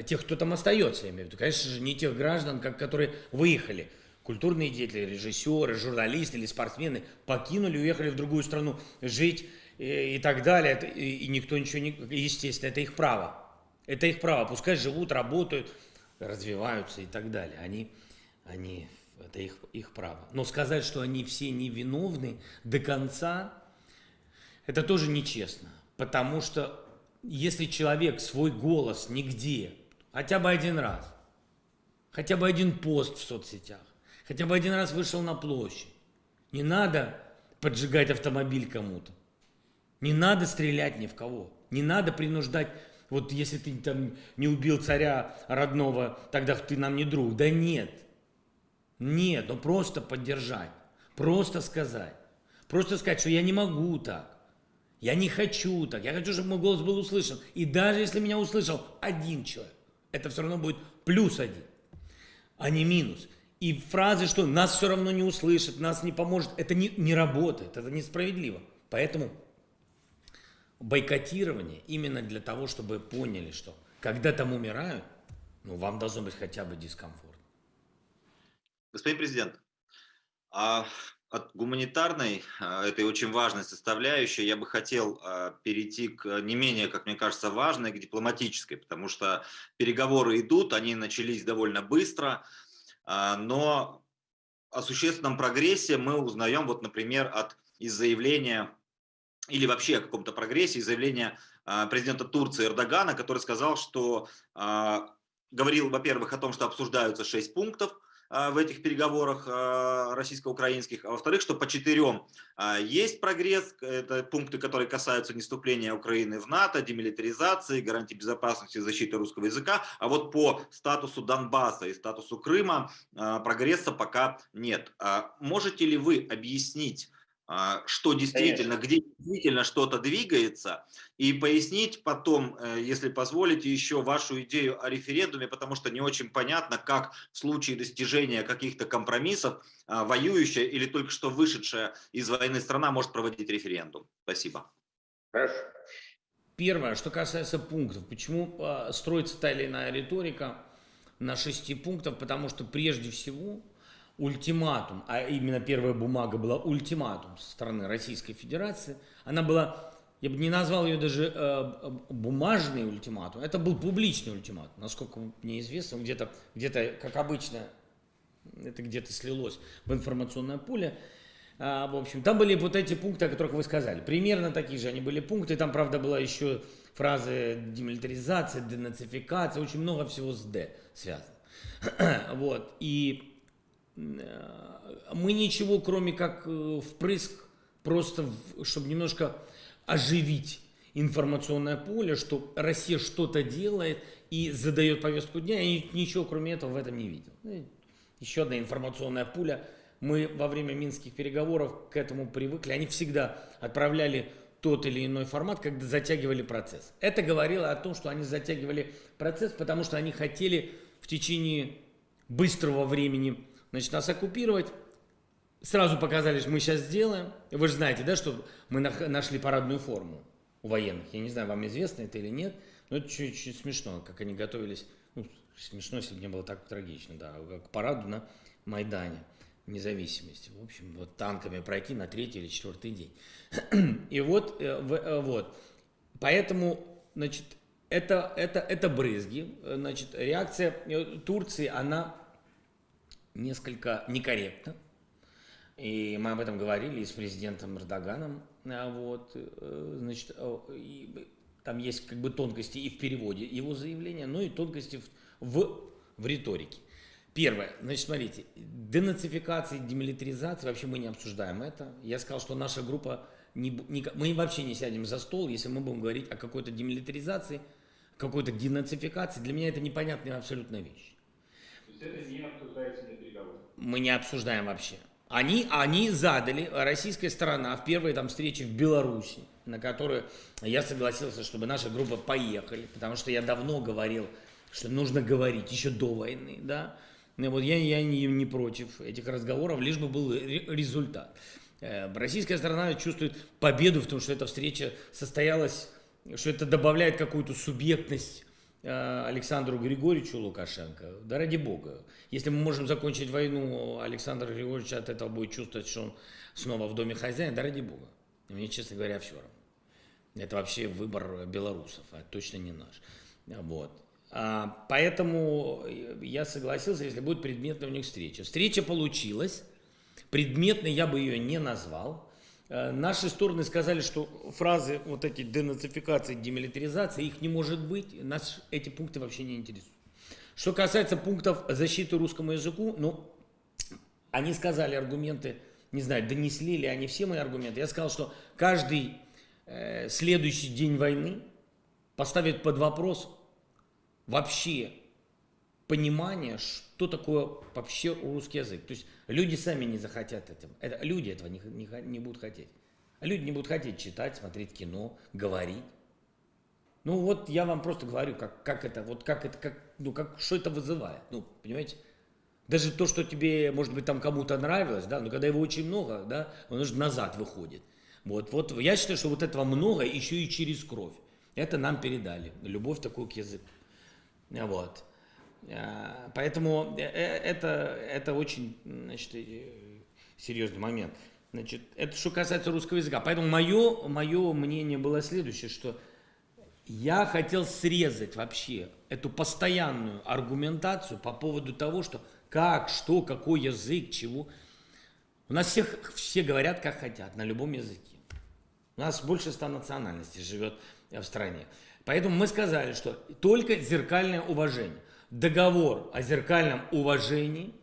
тех, кто там остается, я имею в виду, конечно же, не тех граждан, как, которые выехали. Культурные деятели, режиссеры, журналисты или спортсмены покинули, уехали в другую страну жить и, э, и так далее. И, и никто ничего не... Естественно, это их право. Это их право. Пускай живут, работают. развиваются и так далее. Они, они, это их, их право. Но сказать, что они все невиновны до конца, это тоже нечестно. Потому что если человек свой голос нигде, хотя бы один раз, хотя бы один пост в соцсетях, хотя бы один раз вышел на площадь, не надо поджигать автомобиль кому-то, не надо стрелять ни в кого, не надо принуждать вот если ты там не убил царя родного, тогда ты нам не друг. Да нет. Нет, ну просто поддержать. Просто сказать. Просто сказать, что я не могу так. Я не хочу так. Я хочу, чтобы мой голос был услышан. И даже если меня услышал один человек, это все равно будет плюс один, а не минус. И фразы, что нас все равно не услышат, нас не поможет, это не, не работает, это несправедливо. Поэтому бойкотирование именно для того, чтобы поняли, что когда там умирают, ну, вам должно быть хотя бы дискомфорт. Господин президент, а от гуманитарной, а, этой очень важной составляющей, я бы хотел а, перейти к не менее, как мне кажется, важной, к дипломатической, потому что переговоры идут, они начались довольно быстро, а, но о существенном прогрессе мы узнаем, вот, например, от из заявления или вообще о каком-то прогрессе, заявления а, президента Турции Эрдогана, который сказал, что а, говорил, во-первых, о том, что обсуждаются шесть пунктов а, в этих переговорах российско-украинских, а во-вторых, что по четырем есть прогресс, это пункты, которые касаются не вступления Украины в НАТО, демилитаризации, гарантии безопасности и защиты русского языка, а вот по статусу Донбасса и статусу Крыма прогресса пока нет. Можете ли вы объяснить, а, что действительно, Конечно. где действительно что-то двигается, и пояснить потом, э, если позволите, еще вашу идею о референдуме, потому что не очень понятно, как в случае достижения каких-то компромиссов а, воюющая или только что вышедшая из войны страна может проводить референдум. Спасибо. Хорошо. Первое, что касается пунктов. Почему а, строится та или иная риторика на шести пунктов? Потому что прежде всего ультиматум, а именно первая бумага была ультиматум со стороны Российской Федерации, она была, я бы не назвал ее даже э, бумажный ультиматум, это был публичный ультиматум, насколько мне известно, где-то, где, -то, как обычно, это где-то слилось в информационное поле, а, в общем, там были вот эти пункты, о которых вы сказали. Примерно такие же они были пункты. Там, правда, была еще фраза демилитаризация, денацификация, очень много всего с «д» связано. вот. И мы ничего, кроме как э, впрыск, просто чтобы немножко оживить информационное поле, что Россия что-то делает и задает повестку дня, и ничего кроме этого в этом не видел. Ну, еще одна информационная пуля. Мы во время минских переговоров к этому привыкли. Они всегда отправляли тот или иной формат, когда затягивали процесс. Это говорило о том, что они затягивали процесс, потому что они хотели в течение быстрого времени значит, нас оккупировать. Сразу показали, что мы сейчас сделаем. Вы же знаете, да, что мы нашли парадную форму у военных. Я не знаю, вам известно это или нет, но это чуть-чуть смешно, как они готовились. Ну, смешно, если бы не было так трагично, да, к параду на Майдане независимости. В общем, вот танками пройти на третий или четвертый день. И вот, э, э, вот. Поэтому, значит, это, это, это брызги. Значит, реакция э, Турции, она несколько некорректно. И мы об этом говорили и с президентом Эрдоганом. А вот, э, значит, и там есть как бы тонкости и в переводе его заявления, но и тонкости в, в, в риторике. Первое, значит, смотрите, денацификация, демилитаризация, вообще мы не обсуждаем это. Я сказал, что наша группа, не, не, мы вообще не сядем за стол, если мы будем говорить о какой-то демилитаризации, какой-то денацификации. Для меня это непонятная абсолютная вещь. Мы не обсуждаем вообще. Они, они задали, российская сторона, в первой там встрече в Беларуси, на которую я согласился, чтобы наша группа поехали, потому что я давно говорил, что нужно говорить еще до войны, да. И вот я, я не, не против этих разговоров, лишь бы был результат. Э, российская сторона чувствует победу в том, что эта встреча состоялась, что это добавляет какую-то субъектность Александру Григорьевичу Лукашенко, да ради бога. Если мы можем закончить войну, Александр Григорьевич от этого будет чувствовать, что он снова в доме хозяина, да ради бога. Мне, честно говоря, все равно. Это вообще выбор белорусов, а точно не наш. Вот. А, поэтому я согласился, если будет предметная у них встреча. Встреча получилась. Предметной я бы ее не назвал. Э, наши стороны сказали, что фразы вот эти денацификации, демилитаризации, их не может быть. Нас эти пункты вообще не интересуют. Что касается пунктов защиты русскому языку, ну, они сказали аргументы, не знаю, донесли ли они все мои аргументы. Я сказал, что каждый э, следующий день войны поставит под вопрос вообще понимание, что такое вообще русский язык. То есть люди сами не захотят этим. Это, люди этого не, не, не будут хотеть. Люди не будут хотеть читать, смотреть кино, говорить. Ну вот я вам просто говорю, как, как это, вот как это, как, ну как, что это вызывает. Ну, понимаете? Даже то, что тебе, может быть, там кому-то нравилось, да, но когда его очень много, да, он уже назад выходит. Вот, вот я считаю, что вот этого много еще и через кровь. Это нам передали, любовь такую к языку. Вот. А, поэтому э, э, это, это очень значит, серьезный момент. Значит, это что касается русского языка. Поэтому мое, мое мнение было следующее, что я хотел срезать вообще эту постоянную аргументацию по поводу того, что как, что, какой язык, чего. У нас всех, все говорят, как хотят, на любом языке. У нас больше ста национальностей живет в стране. Поэтому мы сказали, что только зеркальное уважение. Договор о зеркальном уважении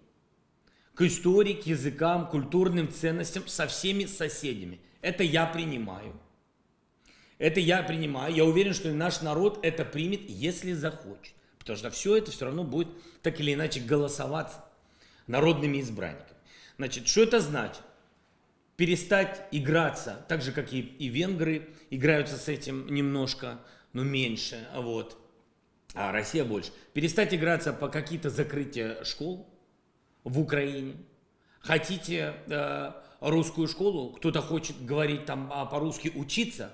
к истории, к языкам, культурным ценностям со всеми соседями. Это я принимаю. Это я принимаю. Я уверен, что наш народ это примет, если захочет. Потому что все это все равно будет так или иначе голосоваться народными избранниками. Значит, что это значит? Перестать играться, так же, как и, и венгры играются с этим немножко, но меньше, вот, а Россия больше. Перестать играться по какие-то закрытия школ в Украине. Хотите э, русскую школу, кто-то хочет говорить там а, по-русски учиться,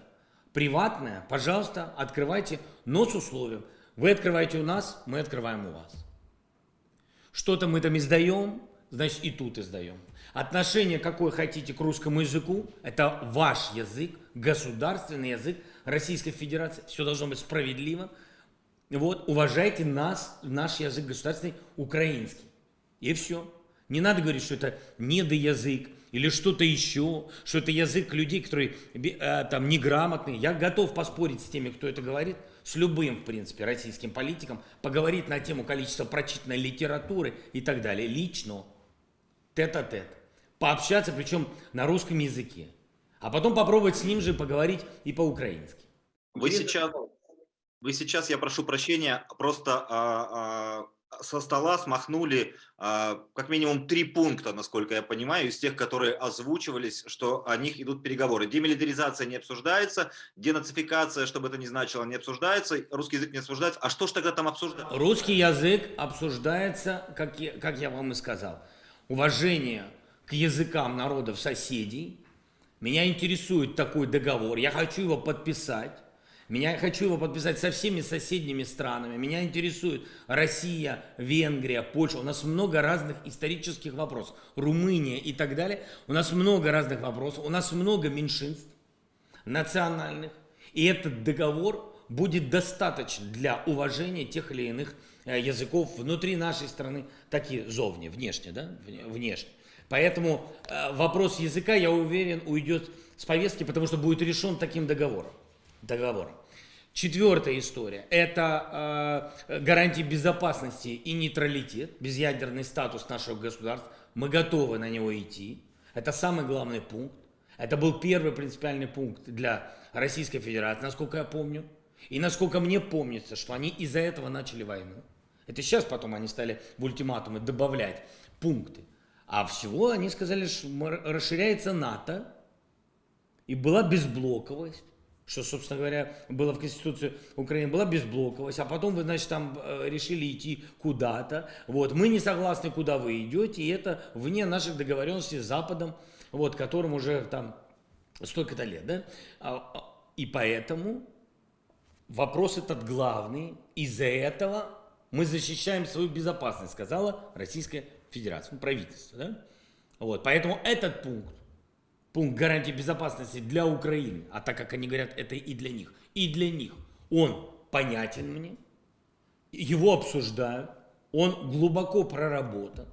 приватная, пожалуйста, открывайте, но с условием. Вы открываете у нас, мы открываем у вас. Что-то мы там издаем, значит и тут издаем. Отношение, какое хотите к русскому языку, это ваш язык, государственный язык, Российской Федерации, все должно быть справедливо. Вот, уважайте нас, наш язык государственный, украинский. И все. Не надо говорить, что это недоязык или что-то еще, что это язык людей, которые э, там неграмотные. Я готов поспорить с теми, кто это говорит, с любым, в принципе, российским политиком, поговорить на тему количества прочитанной литературы и так далее, лично, тет-а-тет. -тет. Пообщаться, причем на русском языке а потом попробовать с ним же поговорить и по-украински. Вы сейчас, вы сейчас, я прошу прощения, просто а, а, со стола смахнули а, как минимум три пункта, насколько я понимаю, из тех, которые озвучивались, что о них идут переговоры. Демилитаризация не обсуждается, денацификация, чтобы это не значило, не обсуждается, русский язык не обсуждается. А что ж тогда там обсуждается? Русский язык обсуждается, как я, как я вам и сказал, уважение к языкам народов соседей, меня интересует такой договор, я хочу его подписать. Меня, хочу его подписать со всеми соседними странами. Меня интересует Россия, Венгрия, Польша. У нас много разных исторических вопросов. Румыния и так далее. У нас много разных вопросов. У нас много меньшинств национальных. И этот договор будет достаточно для уважения тех или иных э, языков внутри нашей страны, так и зовне, внешне, да, внешне. Поэтому э, вопрос языка, я уверен, уйдет с повестки, потому что будет решен таким договором. договором. Четвертая история – это э, гарантии безопасности и нейтралитет, безъядерный статус нашего государства. Мы готовы на него идти. Это самый главный пункт. Это был первый принципиальный пункт для Российской Федерации, насколько я помню. И насколько мне помнится, что они из-за этого начали войну. Это сейчас потом они стали в ультиматумы добавлять пункты. А всего они сказали, что расширяется НАТО, и была безблоковость, что, собственно говоря, было в Конституции Украины, была безблоковость, а потом вы, значит, там э, решили идти куда-то, вот, мы не согласны, куда вы идете, и это вне наших договоренностей с Западом, вот, которым уже там столько-то лет, да, а, а, и поэтому вопрос этот главный, из-за этого мы защищаем свою безопасность, сказала Российская Федерации, ну, правительства. Да? Вот, поэтому этот пункт, пункт гарантии безопасности для Украины, а так как они говорят, это и для них, и для них, он понятен мне, его обсуждают, он глубоко проработан.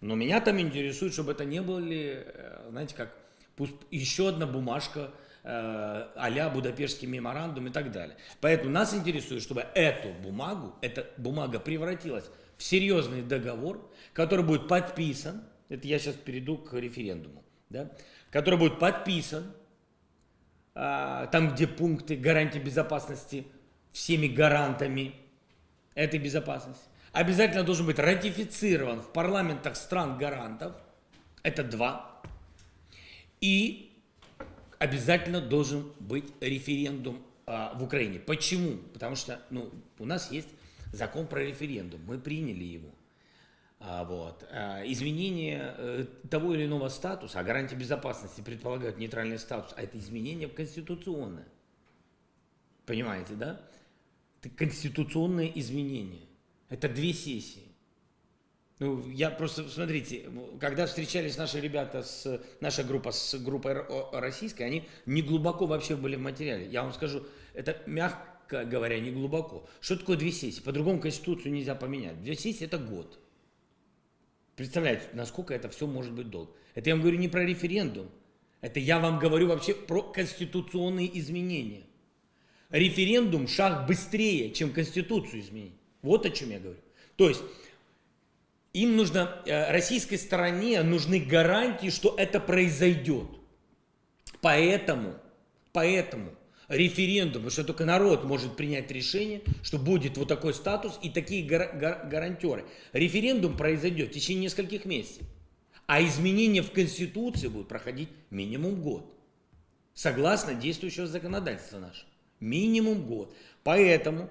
Но меня там интересует, чтобы это не были, э, знаете, как пусть еще одна бумажка э, а-ля Будапештский меморандум и так далее. Поэтому нас интересует, чтобы эту бумагу, эта бумага превратилась в серьезный договор, который будет подписан, это я сейчас перейду к референдуму, да, который будет подписан, э, там, где пункты гарантии безопасности всеми гарантами этой безопасности, обязательно должен быть ратифицирован в парламентах стран-гарантов, это два, и обязательно должен быть референдум а, в Украине. Почему? Потому что ну, у нас есть закон про референдум, мы приняли его. А, вот. А, изменение э, того или иного статуса, а гарантии безопасности предполагают нейтральный статус, а это изменение конституционное. Понимаете, да? Это конституционное изменение. Это две сессии. Ну, я просто, смотрите, когда встречались наши ребята, с, наша группа с группой российской, они не глубоко вообще были в материале. Я вам скажу, это мягко говоря, не глубоко. Что такое две сессии? По-другому Конституцию нельзя поменять. Две сессии это год. Представляете, насколько это все может быть долго. Это я вам говорю не про референдум. Это я вам говорю вообще про конституционные изменения. Референдум шаг быстрее, чем Конституцию изменить. Вот о чем я говорю. То есть им нужно, э, российской стороне нужны гарантии, что это произойдет. Поэтому, поэтому референдум, потому что только народ может принять решение, что будет вот такой статус и такие гар гар гарантеры. Референдум произойдет в течение нескольких месяцев, а изменения в Конституции будут проходить минимум год, согласно действующего законодательства нашего. Минимум год. Поэтому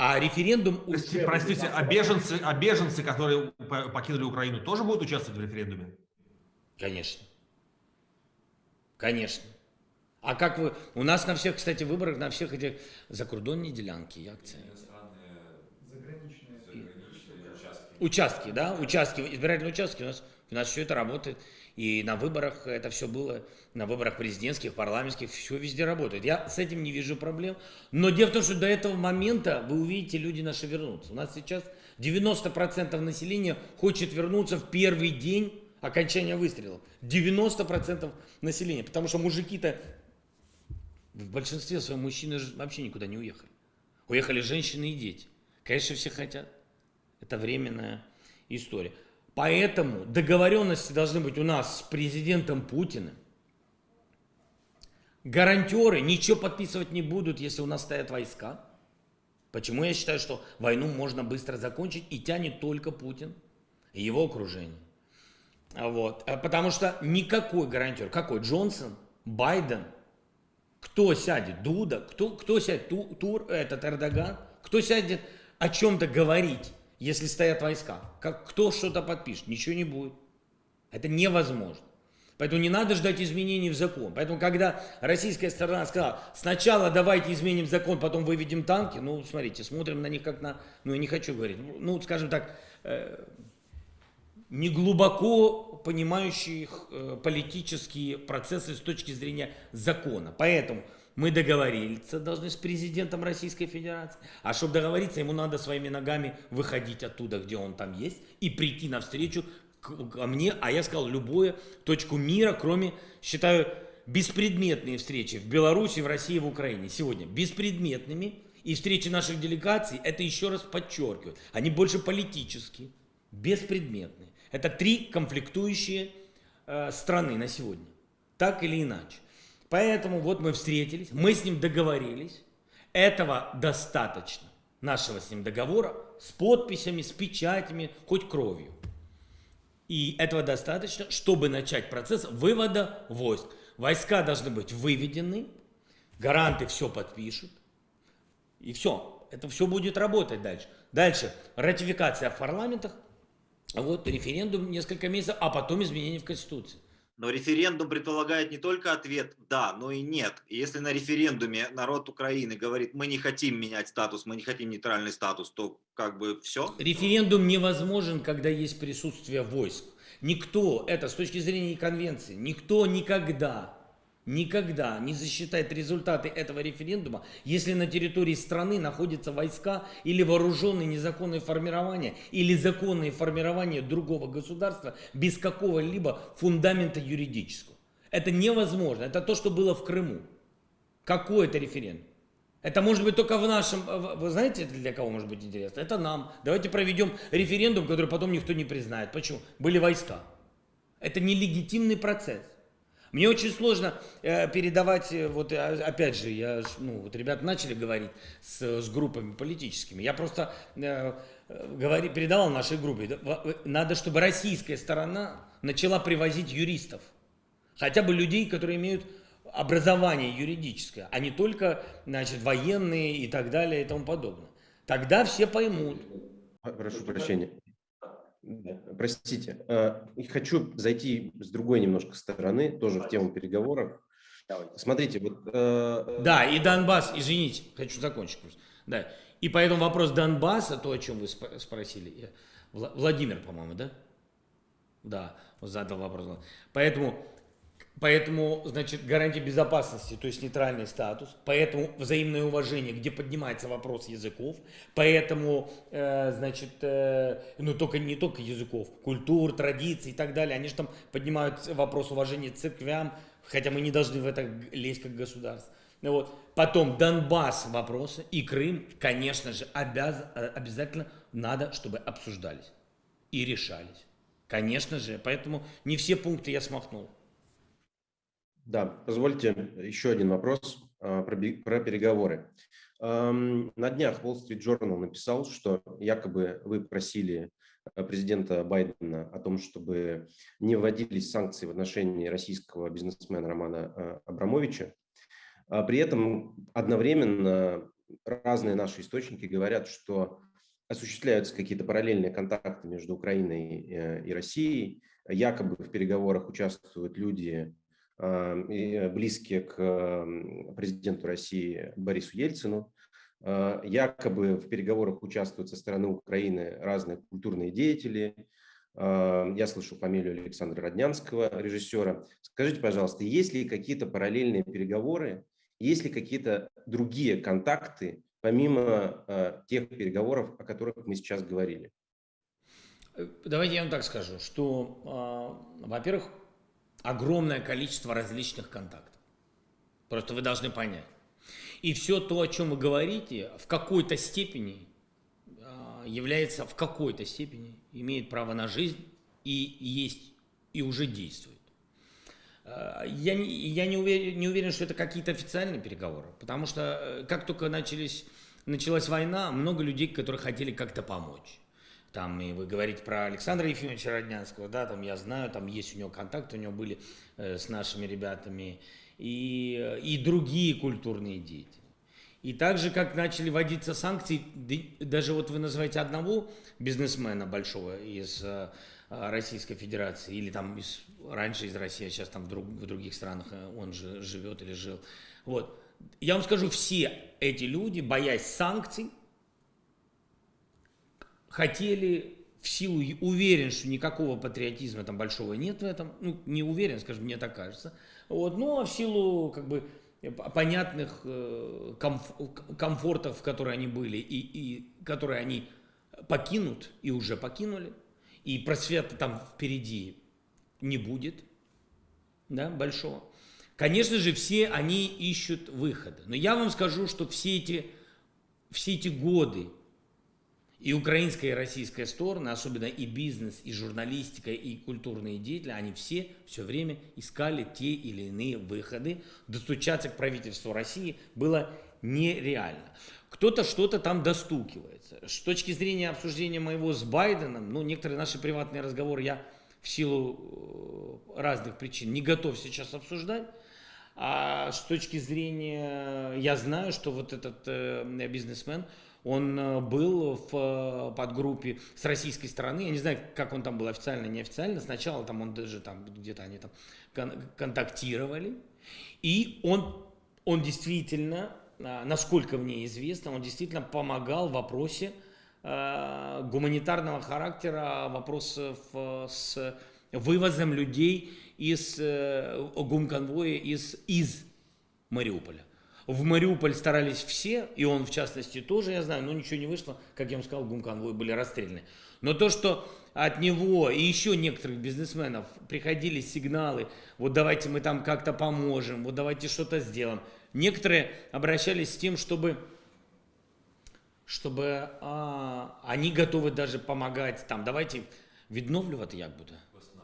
а референдум... Простите, простите а, беженцы, а беженцы, которые покинули Украину, тоже будут участвовать в референдуме? Конечно. Конечно. А как вы... У нас на всех, кстати, выборах, на всех этих закордонные делянки, акции. Участки, да, участки, избирательные участки, у нас, у нас все это работает. И на выборах это все было, на выборах президентских, парламентских, все везде работает. Я с этим не вижу проблем. Но дело в том, что до этого момента, вы увидите, люди наши вернутся. У нас сейчас 90% населения хочет вернуться в первый день окончания выстрелов. 90% населения. Потому что мужики-то, в большинстве своем мужчины вообще никуда не уехали. Уехали женщины и дети. Конечно, все хотят. Это временная история. Поэтому договоренности должны быть у нас с президентом Путиным. Гарантеры ничего подписывать не будут, если у нас стоят войска. Почему я считаю, что войну можно быстро закончить и тянет только Путин и его окружение. Вот. А потому что никакой гарантер, какой Джонсон, Байден, кто сядет, Дуда, кто, кто сядет, Тур, этот Эрдоган, кто сядет о чем-то говорить если стоят войска. Как, кто что-то подпишет? Ничего не будет. Это невозможно. Поэтому не надо ждать изменений в закон. Поэтому, когда российская сторона сказала, сначала давайте изменим закон, потом выведем танки, ну, смотрите, смотрим на них как на, ну, я не хочу говорить, ну, скажем так, э, не глубоко понимающих э, политические процессы с точки зрения закона. Поэтому мы договориться должны с президентом Российской Федерации. А чтобы договориться, ему надо своими ногами выходить оттуда, где он там есть, и прийти навстречу ко мне. А я сказал, любую точку мира, кроме, считаю, беспредметные встречи в Беларуси, в России, в Украине сегодня. Беспредметными. И встречи наших делегаций, это еще раз подчеркивают, они больше политические, беспредметные. Это три конфликтующие э, страны на сегодня. Так или иначе. Поэтому вот мы встретились, мы с ним договорились. Этого достаточно, нашего с ним договора, с подписями, с печатями, хоть кровью. И этого достаточно, чтобы начать процесс вывода войск. Войска должны быть выведены, гаранты все подпишут, и все. Это все будет работать дальше. Дальше ратификация в парламентах, вот референдум несколько месяцев, а потом изменения в Конституции. Но референдум предполагает не только ответ «да», но и «нет». И если на референдуме народ Украины говорит «мы не хотим менять статус, мы не хотим нейтральный статус», то как бы все. Референдум невозможен, когда есть присутствие войск. Никто, это с точки зрения конвенции, никто никогда никогда не засчитает результаты этого референдума, если на территории страны находятся войска или вооруженные незаконные формирования или законные формирования другого государства без какого-либо фундамента юридического. Это невозможно. Это то, что было в Крыму. Какой это референдум? Это может быть только в нашем... Вы знаете, для кого может быть интересно? Это нам. Давайте проведем референдум, который потом никто не признает. Почему? Были войска. Это нелегитимный процесс. Мне очень сложно э, передавать, э, вот э, опять же, я, ну, вот ребята начали говорить с, с группами политическими. Я просто э, говори, передавал нашей группе. Надо, чтобы российская сторона начала привозить юристов. Хотя бы людей, которые имеют образование юридическое, а не только, значит, военные и так далее и тому подобное. Тогда все поймут. Прошу прощения. Простите, э, хочу зайти с другой немножко стороны, тоже в тему переговоров. Смотрите, вот... Э, да, и Донбасс, извините, хочу закончить просто. Да, и поэтому вопрос Донбасса, то, о чем вы спросили, Владимир, по-моему, да? Да, задал вопрос. Поэтому Поэтому, значит, гарантия безопасности, то есть нейтральный статус, поэтому взаимное уважение, где поднимается вопрос языков, поэтому, э, значит, э, ну только не только языков, культур, традиций и так далее, они же там поднимают вопрос уважения церквям, хотя мы не должны в это лезть как государство. Ну вот. Потом Донбасс вопросы и Крым, конечно же, обяз, э, обязательно надо, чтобы обсуждались и решались. Конечно же, поэтому не все пункты я смахнул. Да, позвольте еще один вопрос а, про, переговоры. На днях Wall Street Journal написал, что якобы вы просили а, президента Байдена о том, чтобы не вводились санкции в отношении российского бизнесмена Романа а, Абрамовича. При этом одновременно разные наши источники говорят, что осуществляются какие-то параллельные контакты между Украиной э, и Россией. Якобы в переговорах участвуют люди, близкие к президенту России Борису Ельцину. А, якобы в переговорах участвуют со стороны Украины разные культурные деятели. А, я слышу фамилию Александра Роднянского, режиссера. Скажите, пожалуйста, есть ли какие-то параллельные переговоры, есть ли какие-то другие контакты, помимо а, тех переговоров, о которых мы сейчас говорили? Э, давайте я вам так скажу, что, во-первых, огромное количество различных контактов. Просто вы должны понять. И все то, о чем вы говорите, в какой-то степени а, является, в какой-то степени имеет право на жизнь и есть, и уже действует. А, я, не, я не, уверен, не уверен, что это какие-то официальные переговоры, потому что э, как только начались, началась война, много людей, которые хотели как-то помочь. Там, и вы говорите про Александра Ефимовича Роднянского, да, там я знаю, там есть у него контакты, у него были э, с нашими ребятами, и, и другие культурные деятели. И так же, как начали вводиться санкции, даже вот вы называете одного бизнесмена большого из э, Российской Федерации, или там из, раньше из России, а сейчас там в, друг, в других странах э, он же живет или жил. Вот. Я вам скажу, все эти люди, боясь санкций, хотели в силу, уверен, что никакого патриотизма там большого нет в этом, ну, не уверен, скажем, мне так кажется, вот, ну, а в силу, как бы, понятных э, комф, комфортов, в которые они были, и, и которые они покинут, и уже покинули, и просвета там впереди не будет, да, большого. Конечно же, все они ищут выхода. Но я вам скажу, что все эти, все эти годы и украинская, и российская стороны, особенно и бизнес, и журналистика, и культурные деятели, они все все время искали те или иные выходы. Достучаться к правительству России было нереально. Кто-то что-то там достукивается. С точки зрения обсуждения моего с Байденом, ну, некоторые наши приватные разговоры я в силу э, разных причин не готов сейчас обсуждать. А с точки зрения, я знаю, что вот этот э, бизнесмен, он э, был в э, подгруппе с российской стороны. Я не знаю, как он там был официально, неофициально. Сначала там он даже там где-то они там контактировали. И он, он действительно, а, насколько мне известно, он действительно помогал в вопросе э, гуманитарного характера, вопросов с вывозом людей из э, гумконвоя из, из Мариуполя. В Мариуполь старались все, и он в частности тоже, я знаю, но ничего не вышло. Как я вам сказал, гумконвои были расстреляны. Но то, что от него и еще некоторых бизнесменов приходили сигналы, вот давайте мы там как-то поможем, вот давайте что-то сделаем. Некоторые обращались с тем, чтобы, чтобы а, они готовы даже помогать, там, давайте відновлювати як буде?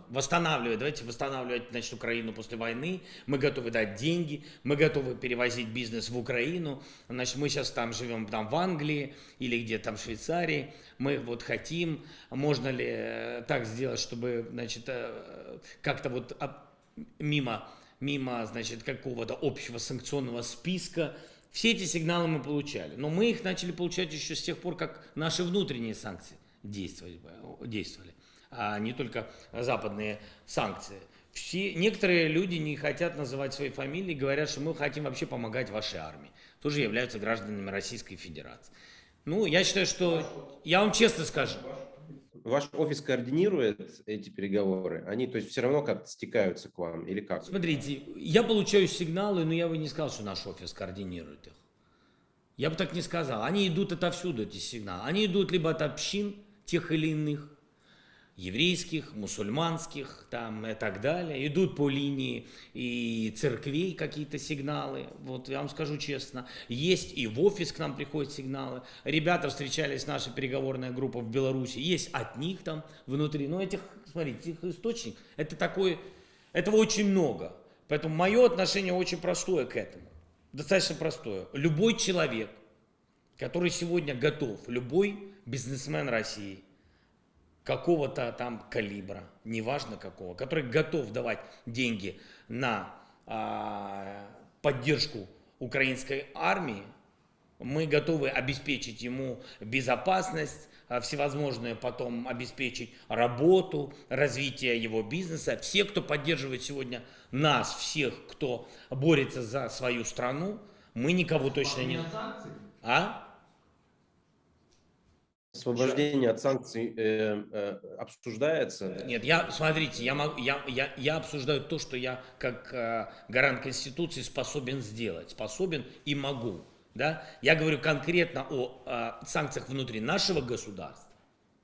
Восстанавливать, давайте восстанавливать значит, Украину после войны, мы готовы дать деньги, мы готовы перевозить бизнес в Украину, значит, мы сейчас там живем там в Англии или где-то там в Швейцарии, мы вот хотим, можно ли э, так сделать, чтобы, значит, э, как-то вот мимо, мимо, значит, какого-то общего санкционного списка, все эти сигналы мы получали, но мы их начали получать еще с тех пор, как наши внутренние санкции действовали. действовали а не только западные санкции. Все, некоторые люди не хотят называть свои фамилии, говорят, что мы хотим вообще помогать вашей армии. Тоже являются гражданами Российской Федерации. Ну, я считаю, что... Я вам честно скажу. Ваш офис координирует эти переговоры? Они, то есть, все равно как-то стекаются к вам или как? Смотрите, я получаю сигналы, но я бы не сказал, что наш офис координирует их. Я бы так не сказал. Они идут отовсюду, эти сигналы. Они идут либо от общин тех или иных, еврейских, мусульманских там и так далее. Идут по линии и церквей какие-то сигналы, вот я вам скажу честно. Есть и в офис к нам приходят сигналы. Ребята встречались, наша переговорная группа в Беларуси, есть от них там внутри. Но этих, смотрите, их источник, это такой, этого очень много. Поэтому мое отношение очень простое к этому. Достаточно простое. Любой человек, который сегодня готов, любой бизнесмен России – какого-то там калибра, неважно какого, который готов давать деньги на а, поддержку украинской армии, мы готовы обеспечить ему безопасность, а, всевозможные потом обеспечить работу, развитие его бизнеса. Все, кто поддерживает сегодня нас, всех, кто борется за свою страну, мы никого точно не... А? Освобождение от санкций э, э, обсуждается? Нет, я, смотрите, я, могу, я, я, я обсуждаю то, что я как э, гарант Конституции способен сделать, способен и могу. Да? Я говорю конкретно о э, санкциях внутри нашего государства.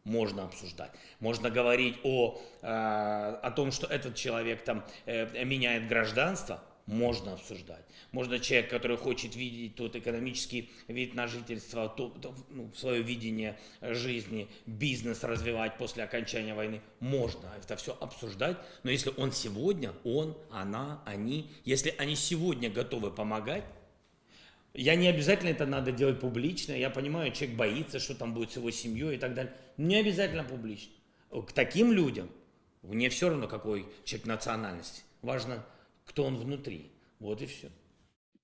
Можно обсуждать. Можно говорить о, э, о том, что этот человек там э, меняет гражданство. Можно обсуждать. Можно человек, который хочет видеть тот экономический вид на жительство, то, то, ну, свое видение жизни, бизнес развивать после окончания войны. Можно это все обсуждать, но если он сегодня, он, она, они, если они сегодня готовы помогать, я не обязательно это надо делать публично, я понимаю, человек боится, что там будет с его семьей и так далее. Не обязательно публично. К таким людям, мне все равно, какой человек национальности, важно, кто он внутри. Вот и все.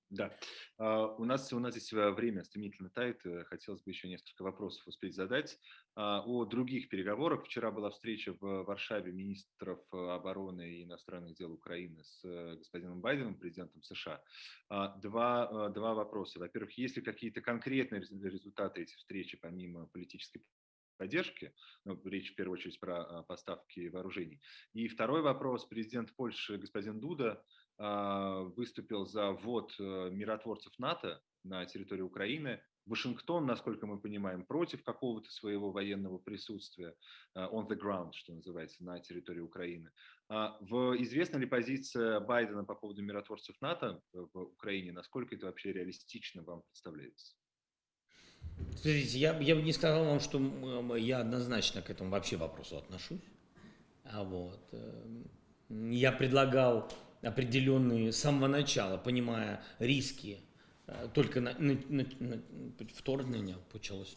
Да, а, у нас, у нас здесь э, время стремительно тает, э, хотелось бы еще несколько вопросов успеть задать. А, о других переговорах. Вчера была встреча в Варшаве министров э, обороны и иностранных дел Украины с господином Байденом, президентом США. А, два, два вопроса. Во-первых, есть ли какие-то конкретные результаты этих встречи помимо политической поддержки, ну, речь в первую очередь про поставки вооружений. И второй вопрос. Президент Польши господин Дуда а, выступил за ввод э, миротворцев НАТО на территорию Украины. Вашингтон, насколько мы понимаем, против какого-то своего военного присутствия э, on the ground, что называется, на территории Украины. А, в, известна ли позиция Байдена по поводу миротворцев НАТО в Украине? Насколько это вообще реалистично вам представляется? Смотрите, я, я бы не сказал вам, что я однозначно к этому вообще вопросу отношусь. А вот, эм, я предлагал определенные с самого начала, понимая риски, э, только на, на, на, на, вторжение началось,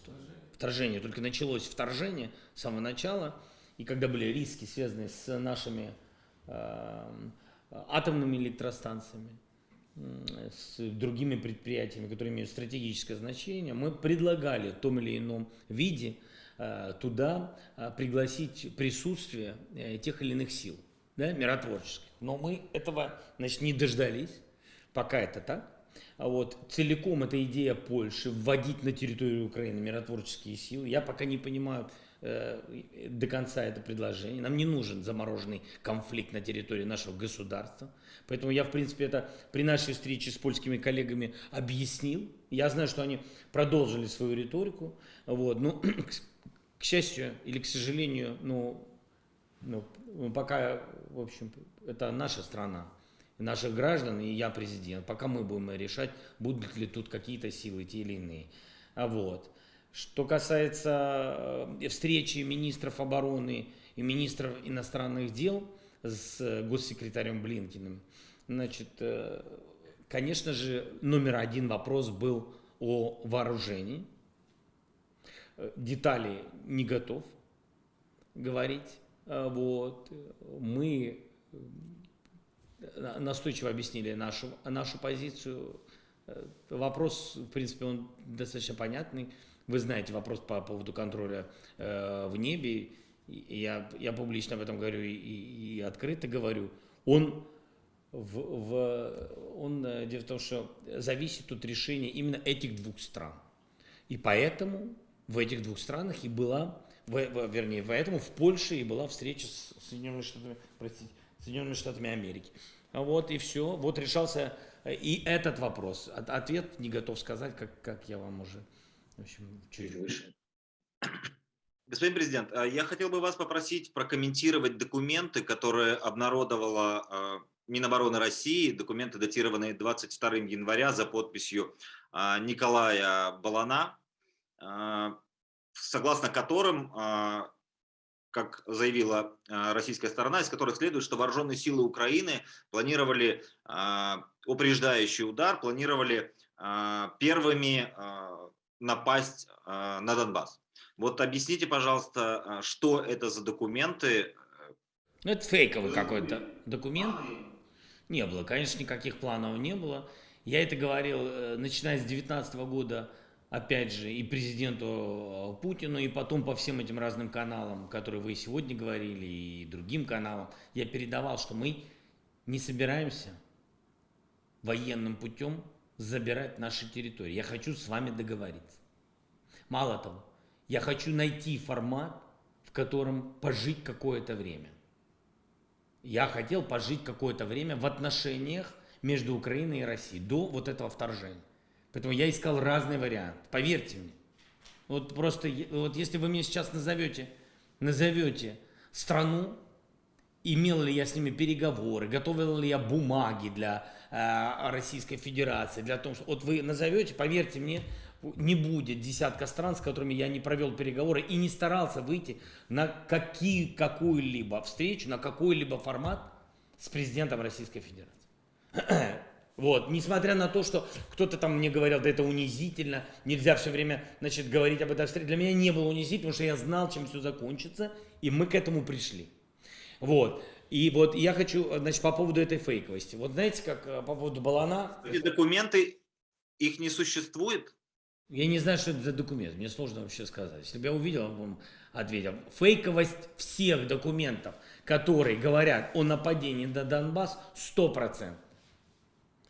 вторжение, только началось вторжение с самого начала, и когда были риски, связанные с нашими э, атомными электростанциями, с другими предприятиями, которые имеют стратегическое значение, мы предлагали в том или ином виде э, туда э, пригласить присутствие тех или иных сил да, миротворческих. Но мы этого значит, не дождались, пока это так. А вот целиком эта идея Польши вводить на территорию Украины миротворческие силы, я пока не понимаю, э, до конца это предложение. Нам не нужен замороженный конфликт на территории нашего государства. Поэтому я, в принципе, это при нашей встрече с польскими коллегами объяснил. Я знаю, что они продолжили свою риторику. Вот. Ну, к счастью или к сожалению, ну, ну, пока, в общем, это наша страна, наших граждан, и я президент. Пока мы будем решать, будут ли тут какие-то силы, те или иные. А вот. Что касается э, встречи министров обороны и министров иностранных дел с госсекретарем Блинкиным, значит, э, конечно же, номер один вопрос был о вооружении. Э, детали не готов говорить. Вот. Мы настойчиво объяснили нашу, нашу позицию. Вопрос, в принципе, он достаточно понятный. Вы знаете вопрос по поводу контроля э, в небе. Я, я публично об этом говорю и, и, открыто говорю. Он, в, в, он, э, дело в том, что зависит от решения именно этих двух стран. И поэтому в этих двух странах и была, в, в, вернее, поэтому в Польше и была встреча с Соединенными Штатами, простите, Соединенными Штатами Америки. Вот и все. Вот решался э, и этот вопрос. Ответ не готов сказать, как, как я вам уже в общем, чуть выше. Господин президент, а я хотел бы вас попросить прокомментировать документы, которые обнародовала а, Минобороны России, документы, датированные 22 января за подписью а, Николая Балана, согласно которым, как заявила российская сторона, из которых следует, что вооруженные силы Украины планировали упреждающий удар, планировали первыми напасть э, на Донбасс. Вот объясните, пожалуйста, а, что это за документы? Ну, это фейковый какой-то документ. Не было, конечно, никаких планов не было. Я это говорил, э, начиная с 2019 года, опять же, и президенту э, Путину, и потом по всем этим разным каналам, которые вы сегодня говорили, и другим каналам, я передавал, что мы не собираемся военным путем забирать наши территории. Я хочу с вами договориться. Мало того, я хочу найти формат, в котором пожить какое-то время. Я хотел пожить какое-то время в отношениях между Украиной и Россией до вот этого вторжения. Поэтому я искал разные варианты. Поверьте мне. Вот просто, вот если вы мне сейчас назовете, назовете страну, имел ли я с ними переговоры, готовил ли я бумаги для Российской Федерации, для того, что вот вы назовете, поверьте мне, не будет десятка стран, с которыми я не провел переговоры и не старался выйти на какую-либо встречу, на какой-либо формат с президентом Российской Федерации. Вот, несмотря на то, что кто-то там мне говорил, да это унизительно, нельзя все время, значит, говорить об этой встрече. Для меня не было унизительно, потому что я знал, чем все закончится, и мы к этому пришли. Вот. И вот я хочу, значит, по поводу этой фейковости. Вот знаете, как э, по поводу Балана... Эти документы, их не существует? Я не знаю, что это за документ, мне сложно вообще сказать. Если бы я увидел, я бы вам ответил. Фейковость всех документов, которые говорят о нападении на Донбасс, 100%.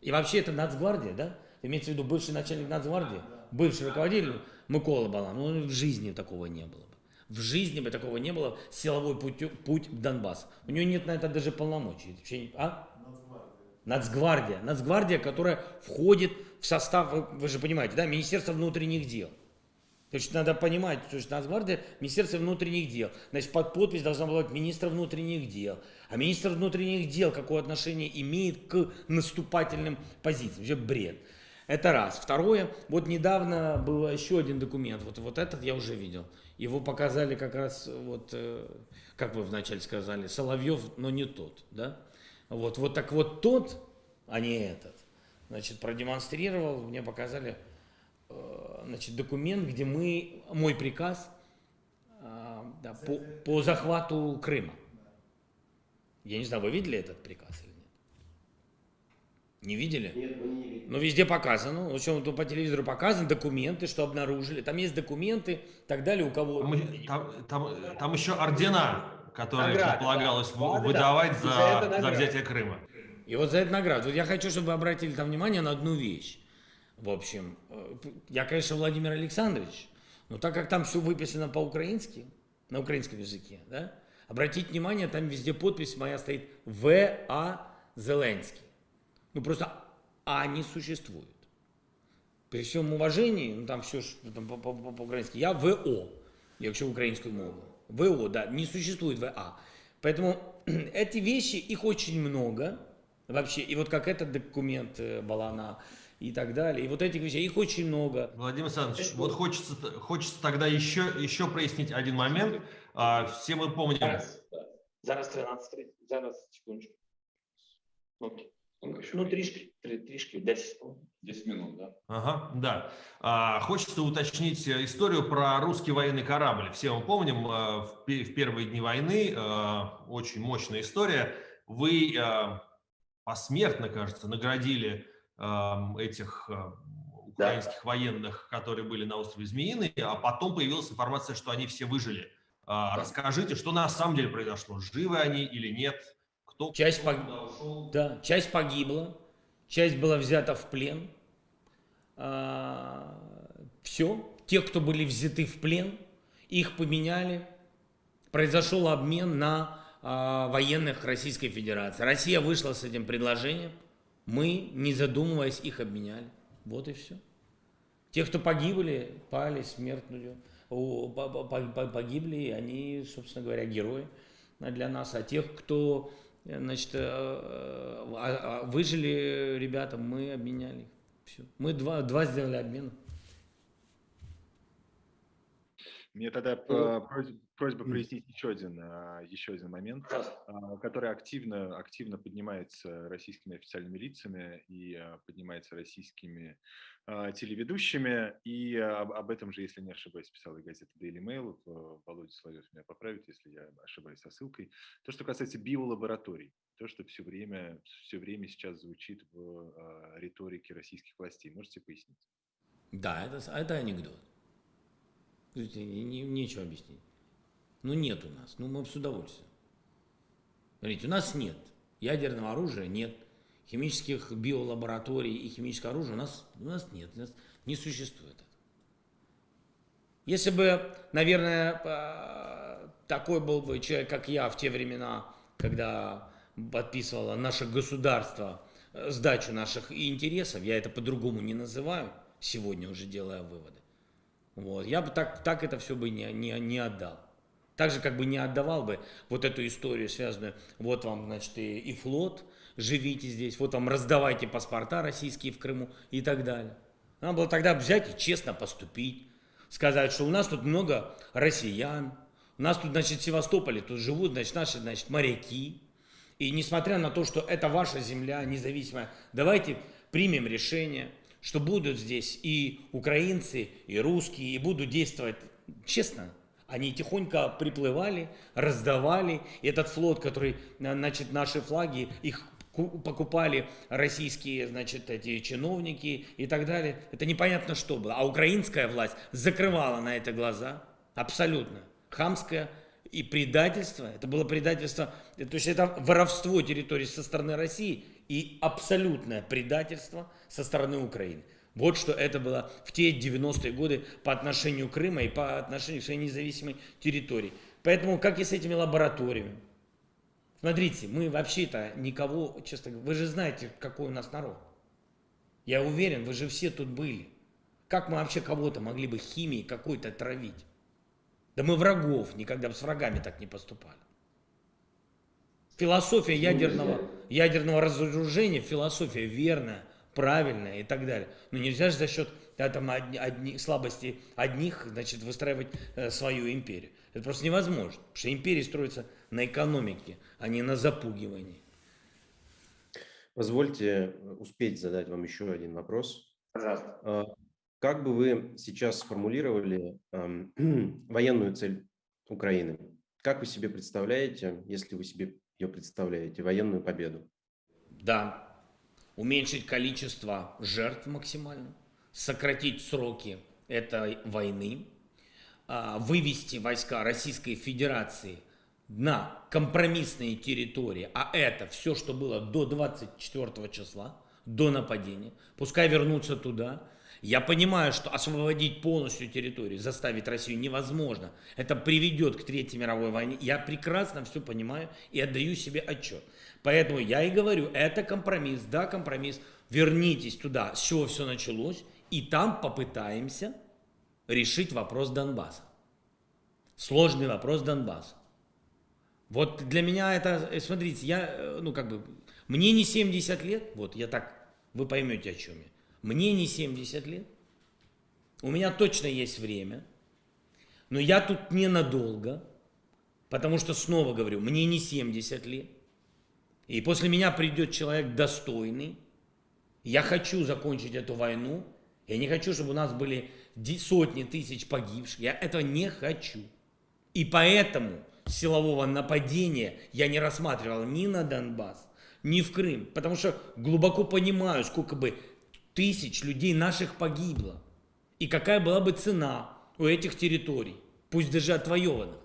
И вообще это Нацгвардия, да? Имеется в виду бывший начальник Нацгвардии, бывший руководитель Микола Балан. Ну, в жизни такого не было. В жизни бы такого не было, силовой путь, путь к Донбассу. У него нет на это даже полномочий. А? Нацгвардия. Нацгвардия, которая входит в состав, вы, вы же понимаете, да, Министерства внутренних дел. То есть надо понимать, что Нацгвардия – Министерство внутренних дел. Значит, под подпись должна была быть министр внутренних дел. А министр внутренних дел какое отношение имеет к наступательным позициям? Вообще бред. Это раз. Второе, вот недавно был еще один документ, вот, вот этот я уже видел. Его показали как раз, вот, э, как вы вначале сказали, Соловьев, но не тот, да? Вот, вот так вот тот, а не этот, значит, продемонстрировал, мне показали, э, значит, документ, где мы, мой приказ э, да, по, по захвату Крыма. Я не знаю, вы видели этот приказ? Не видели? Нет, мы не видели. Но везде показано, в общем, по телевизору показаны документы, что обнаружили. Там есть документы, и так далее, у кого... Там, там, там, там еще ордена, которые Награды, предполагалось да. выдавать Да, за, за взятие Крыма. И вот за эту награду. Вот я хочу, чтобы вы обратили там внимание на одну вещь. В общем, э, я, конечно, Владимир Александрович, но так как там все выписано по-украински, на украинском языке, да? Обратите внимание, там везде подпись моя стоит В.А. Зеленский. Ну просто А не существует. При всем уважении, ну там все по-українськи, я ВО, якщо українською мовою. ВО, да, не существует ВА. Поэтому эти вещи, их очень много вообще. И вот как этот документ э, Балана и так далее. И вот этих вещей, их очень много. Владимир Александрович, вот хочется, хочется тогда еще, еще прояснить один момент. А, все мы помним... Зараз, зараз 13, зараз, секундочку. Окей. Ну, трішки, трішки, 10 10 минут, да? Ага, да. А, хочется уточнить историю про русский военный корабль. Все мы помним, а, в, в первые дни войны, а, очень мощная история. Вы а, посмертно, кажется, наградили этих украинских да. военных, которые были на острове Змеиный, а потом появилась информация, что они все выжили. Да. Расскажите, что на самом деле произошло? Живы они или нет? Кто, часть, пог... да, часть погибла, часть была взята в плен. А, все. Те, кто были взяты в плен, их поменяли. Произошел обмен на а, военных Российской Федерации. Россия вышла с этим предложением. Мы, не задумываясь, их обменяли. Вот и все. Те, кто погибли, пали смертную, погибли, они, собственно говоря, герои для нас. А тех, кто значит, э, э, выжили ребята, мы обменяли. Все. Мы два, два сделали обмен. Мне тогда просьба, просьба прояснить еще один, а, еще один момент, а, который активно, активно поднимается российскими официальными лицами и а, поднимается российскими телеведущими. И об, об этом же, если не ошибаюсь, писала и газета Daily Mail. Володя Соловьев меня поправит, если я ошибаюсь со ссылкой. То, что касается биолабораторий. То, что все время, все время сейчас звучит в риторике российских властей. Можете пояснить? Да, это, это анекдот. Не, нечего объяснить. Ну нет у нас, ну мы с удовольствием. Смотрите, у нас нет ядерного оружия, нет. Химических биолабораторий и химического оружия у нас, у нас нет, у нас не существует. Если бы, наверное, такой был бы человек, как я в те времена, когда подписывало наше государство э, сдачу наших интересов, я это по-другому не называю, сегодня уже делая выводы, вот. Я бы так, так это все бы не, не, не отдал. Так же, как бы не отдавал бы вот эту историю, связанную, вот вам, значит, и, и флот, живите здесь, вот вам раздавайте паспорта российские в Крыму и так далее. Надо было тогда взять и честно поступить, сказать, что у нас тут много россиян, у нас тут, значит, в Севастополе тут живут, значит, наши, значит, моряки. И несмотря на то, что это ваша земля независимая, давайте примем решение – что будут здесь и украинцы, и русские, и будут действовать честно. Они тихонько приплывали, раздавали. И этот флот, который, значит, наши флаги, их покупали российские, значит, эти чиновники и так далее. Это непонятно что было. А украинская власть закрывала на это глаза. Абсолютно. Хамское и предательство. Это было предательство, то есть это воровство территории со стороны России и абсолютное предательство со стороны Украины. Вот что это было в те 90-е годы по отношению Крыма и по отношению к своей независимой территории. Поэтому, как и с этими лабораториями. Смотрите, мы вообще-то никого, честно говоря, вы же знаете, какой у нас народ. Я уверен, вы же все тут были. Как мы вообще кого-то могли бы химией какой-то травить? Да мы врагов никогда с врагами так не поступали. Философия ядерного, ядерного разоружения, философия верная, правильная и так далее. Но нельзя же за счет да, там, одни, одни, слабости одних значит, выстраивать э, свою империю. Это просто невозможно, потому что империя строится на экономике, а не на запугивании. Позвольте успеть задать вам еще один вопрос. Пожалуйста. А, как бы вы сейчас сформулировали э, военную цель Украины? Как вы себе представляете, если вы себе ее представляете, военную победу? Да, уменьшить количество жертв максимально, сократить сроки этой войны, а, вывести войска Российской Федерации на компромиссные территории, а это все, что было до 24 числа, до нападения, пускай вернутся туда, Я понимаю, что освободить полностью территорию, заставить Россию невозможно. Это приведет к Третьей мировой войне. Я прекрасно все понимаю и отдаю себе отчет. Поэтому я и говорю, это компромисс, да, компромисс. Вернитесь туда, с чего все началось, и там попытаемся решить вопрос Донбасса. Сложный вопрос Донбасса. Вот для меня это, э, смотрите, я, э, ну как бы, мне не 70 лет, вот я так, вы поймете о чем я. Мне не 70 лет, у меня точно есть время, но я тут ненадолго, потому что, снова говорю, мне не 70 лет, и после меня придет человек достойный, я хочу закончить эту войну, я не хочу, чтобы у нас были сотни тысяч погибших, я этого не хочу. И поэтому силового нападения я не рассматривал ни на Донбасс, ни в Крым, потому что глубоко понимаю, сколько бы тысяч людей наших погибло, и какая была бы цена у этих территорий, пусть даже отвоеванных.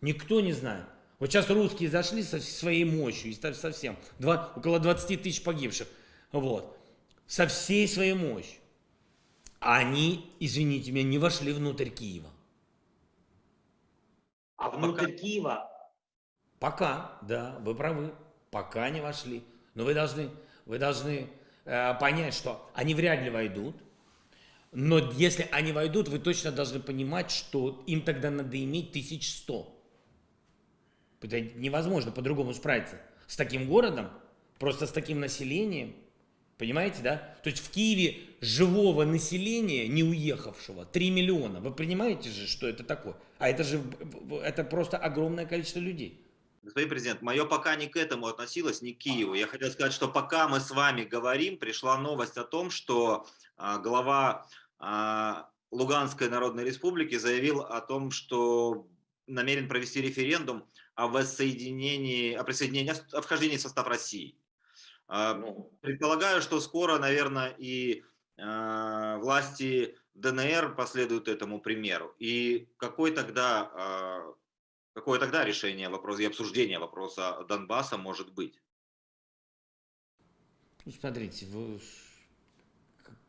Никто не знает. Вот сейчас русские зашли со своей мощью, совсем, два, около 20 тысяч погибших, вот, со всей своей мощью. Они, извините меня, не вошли внутрь Киева. А внутрь пока... Киева? Пока, да, вы правы, пока не вошли. Но вы должны, вы должны э, понять, что они вряд ли войдут. Но если они войдут, вы точно должны понимать, что им тогда надо иметь 1100. Это невозможно по-другому справиться. С таким городом, просто с таким населением, понимаете, да? То есть в Киеве живого населения, не уехавшего, 3 миллиона. Вы понимаете же, что это такое? А это же это просто огромное количество людей. Господин президент, мое пока не к этому относилось, не к Киеву. Я хотел сказать, что пока мы с вами говорим, пришла новость о том, что а, глава а, Луганской Народной Республики заявил о том, что намерен провести референдум о воссоединении, о присоединении, о вхождении в состав России. А, ну. Предполагаю, что скоро, наверное, и а, власти ДНР последуют этому примеру. И какой тогда, а, какое тогда решение вопроса и обсуждение вопроса Донбасса может быть? Ну, смотрите, вы,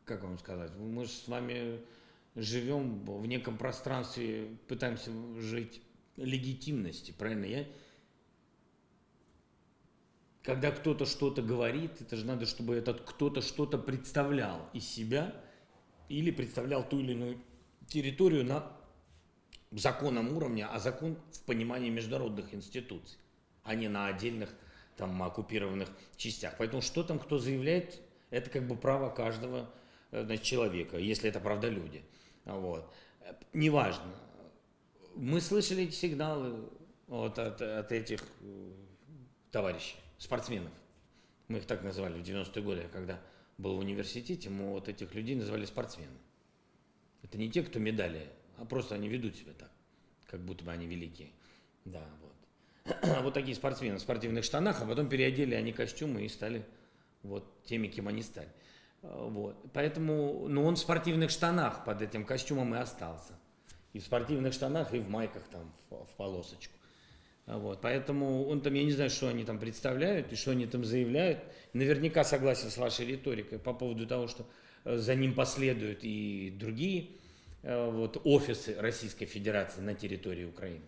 как вам сказать, мы же с вами живем в неком пространстве, пытаемся жить легитимности, правильно? Я, когда кто-то что-то говорит, это же надо, чтобы этот кто-то что-то представлял из себя или представлял ту или иную территорию на законном уровне, а закон в понимании международных институций, а не на отдельных там оккупированных частях. Поэтому что там кто заявляет, это как бы право каждого э, значит, человека, если это правда люди. Вот. Неважно. Мы слышали эти сигналы вот от, от этих э, товарищей спортсменов. Мы их так называли в 90-е годы, когда был в университете, мы вот этих людей называли спортсмены. Это не те, кто медали, а просто они ведут себя так, как будто бы они великие. Да, вот. вот такие спортсмены в спортивных штанах, а потом переодели они костюмы и стали вот теми, кем они стали. Вот. Поэтому, ну он в спортивных штанах под этим костюмом и остался. И в спортивных штанах, и в майках там в, в полосочку. Вот, поэтому он там, я не знаю, что они там представляют и что они там заявляют. Наверняка согласен с вашей риторикой по поводу того, что э, за ним последуют и другие э, вот, офисы Российской Федерации на территории Украины.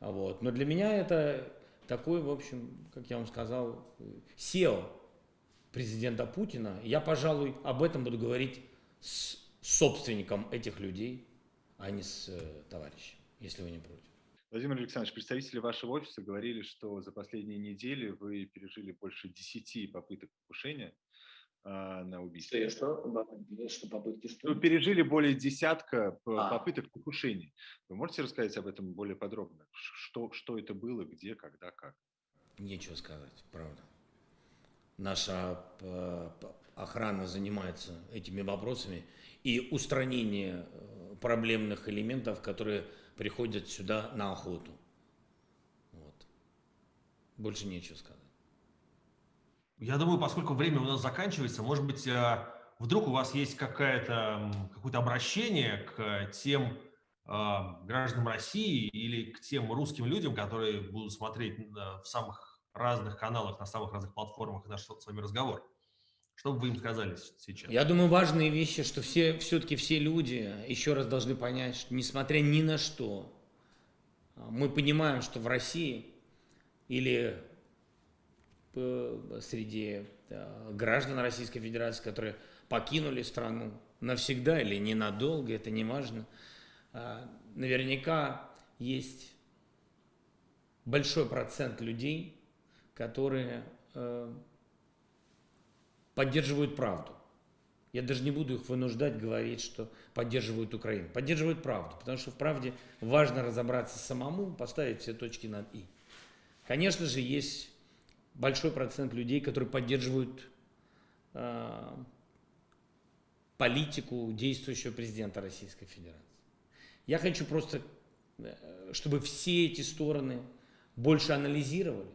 Вот. Но для меня это такой, в общем, как я вам сказал, SEO президента Путина. Я, пожалуй, об этом буду говорить с собственником этих людей, а не с э, товарищем, если вы не против. Владимир Александрович, представители вашего офиса говорили, что за последние недели вы пережили больше 10 попыток покушения а, на убийство. Что, что? что попытки что? Вы пережили более десятка а. попыток покушений. Вы можете рассказать об этом более подробно? Что, что это было, где, когда, как? Нечего сказать, правда. Наша э, охрана занимается этими вопросами и устранение э, проблемных элементов, которые приходят сюда на охоту. Вот. Больше нечего сказать. Я думаю, поскольку время у нас заканчивается, может быть, э, вдруг у вас есть какое-то какое обращение к тем э, гражданам России или к тем русским людям, которые будут смотреть в самых разных каналах, на самых разных платформах наш с вами разговор. Что бы вы им сказали сейчас? Я думаю, важные вещи, что все, все-таки все люди еще раз должны понять, что несмотря ни на что, мы понимаем, что в России или среди граждан Российской Федерации, которые покинули страну навсегда или ненадолго, это не важно, а, наверняка есть большой процент людей, которые э, поддерживают правду. Я даже не буду их вынуждать говорить, что поддерживают Украину. Поддерживают правду, потому что в правде важно разобраться самому, поставить все точки над «и». Конечно же, есть большой процент людей, которые поддерживают э, политику действующего президента Российской Федерации. Я хочу просто, э, чтобы все эти стороны больше анализировали.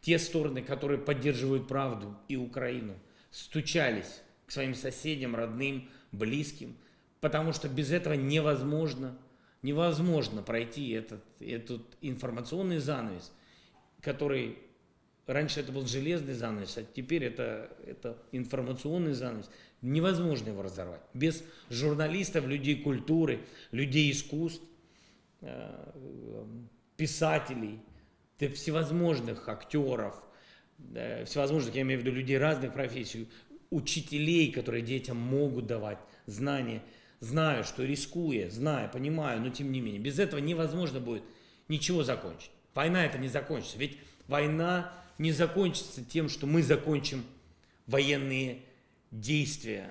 Те стороны, которые поддерживают правду и Украину – стучались к своим соседям, родным, близким, потому что без этого невозможно, невозможно пройти этот, этот информационный занавес, который раньше это был железный занавес, а теперь это, это информационный занавес. Невозможно его разорвать. Без журналистов, людей культуры, людей искусств, э, писателей, всевозможных актеров, всевозможных, я имею в виду людей разных профессий, учителей, которые детям могут давать знания, знаю, что рискуя, знаю, понимаю, но тем не менее, без этого невозможно будет ничего закончить. Война это не закончится, ведь война не закончится тем, что мы закончим военные действия,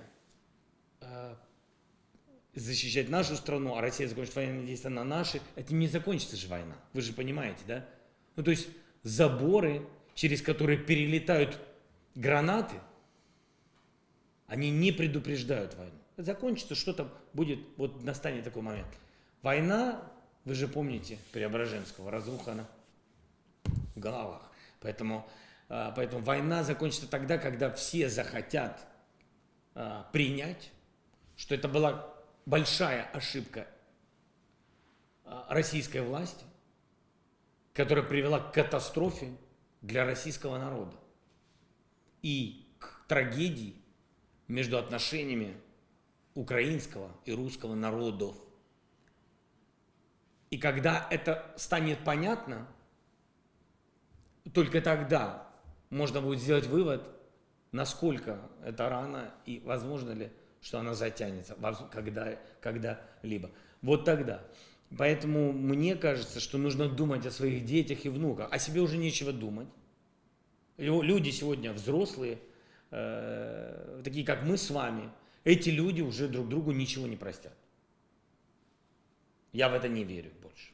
а, защищать нашу страну, а Россия закончит военные действия на наши, это не закончится же война, вы же понимаете, да? Ну то есть заборы через которые перелетают гранаты, они не предупреждают войну. Закончится, что-то будет, вот настанет такой момент. Война, вы же помните Преображенского, разруха в головах. Поэтому, а, поэтому война закончится тогда, когда все захотят а, принять, что это была большая ошибка а, российской власти, которая привела к катастрофе для российского народа и к трагедии между отношениями украинского и русского народов. И когда это станет понятно, только тогда можно будет сделать вывод, насколько это рано и возможно ли, что она затянется когда, когда-либо. Вот тогда. Поэтому мне кажется, что нужно думать о своих детях и внуках. О себе уже нечего думать. Люди сегодня взрослые, э, такие как мы с вами, эти люди уже друг другу ничего не простят. Я в это не верю больше.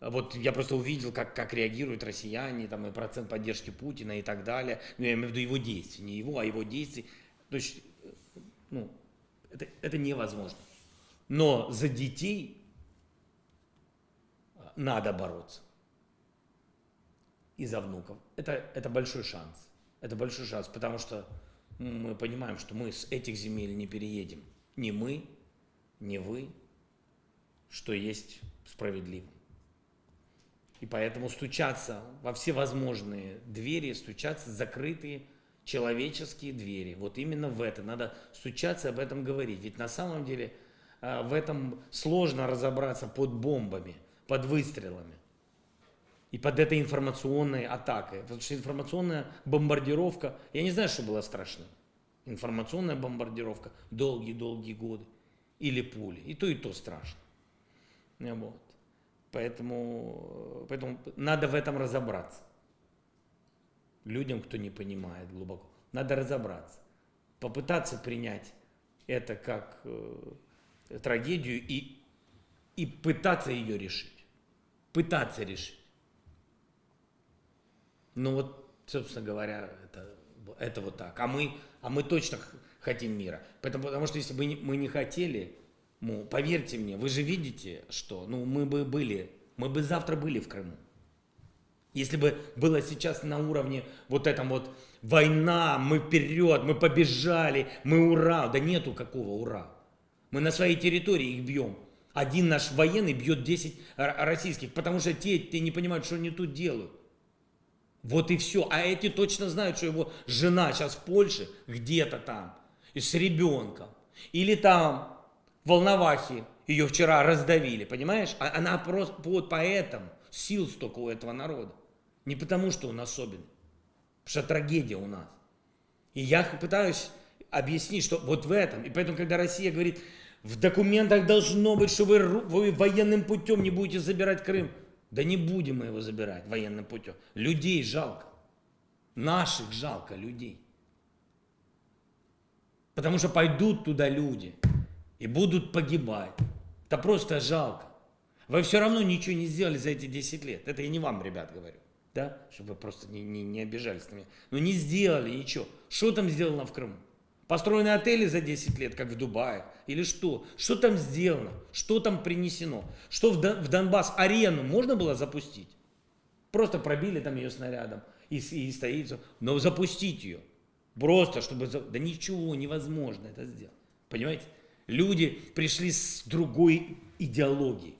Вот я просто увидел, как, как реагируют россияне, там, и процент поддержки Путина и так далее. Ну, я имею в виду его действия, не его, а его действий. То есть, ну, это, это невозможно. Но за детей надо бороться. И за внуков. Это, это большой шанс. Это большой шанс, потому что мы понимаем, что мы с этих земель не переедем. Ни мы, ни вы, что есть справедливо. И поэтому стучаться во все возможные двери, стучаться в закрытые человеческие двери. Вот именно в это. Надо стучаться, об этом говорить. Ведь на самом деле а, в этом сложно разобраться под бомбами под выстрелами и под этой информационной атакой. Потому что информационная бомбардировка, я не знаю, что было страшно. Информационная бомбардировка долгие-долгие годы. Или пули. И то, и то страшно. Вот. Поэтому, поэтому надо в этом разобраться. Людям, кто не понимает глубоко. Надо разобраться. Попытаться принять это как э, трагедию и, и пытаться ее решить пытаться решить. Ну вот, собственно говоря, это, это вот так. А мы, а мы точно хотим мира. Поэтому, потому что если бы мы не хотели, ну, поверьте мне, вы же видите, что ну, мы бы были, мы бы завтра были в Крыму. Если бы было сейчас на уровне вот этом вот война, мы вперед, мы побежали, мы ура. Да нету какого ура. Мы на своей территории их бьем. Один наш военный бьет 10 российских, потому что те, те не понимают, что они тут делают. Вот и все. А эти точно знают, что его жена сейчас в Польше, где-то там, и с ребенком. Или там, в Волновахе, ее вчера раздавили, понимаешь? А она просто, вот поэтому сил столько у этого народа. Не потому, что он особенный, потому что трагедия у нас. И я пытаюсь объяснить, что вот в этом. И поэтому, когда Россия говорит, в документах должно быть, что вы, вы военным путем не будете забирать Крым. Да не будем мы его забирать военным путем. Людей жалко. Наших жалко людей. Потому что пойдут туда люди и будут погибать. Это просто жалко. Вы все равно ничего не сделали за эти 10 лет. Это я не вам, ребят, говорю. Да? Чтобы вы просто не, не, не обижались на меня. Но не сделали ничего. Что там сделано в Крыму? Построены отели за 10 лет, как в Дубае? Или что? Что там сделано? Что там принесено? Что в, Дон, в Донбасс арену можно было запустить? Просто пробили там ее снарядом и, и стоит. Но запустить ее. Просто, чтобы... Да ничего невозможно это сделать. Понимаете? Люди пришли с другой идеологией.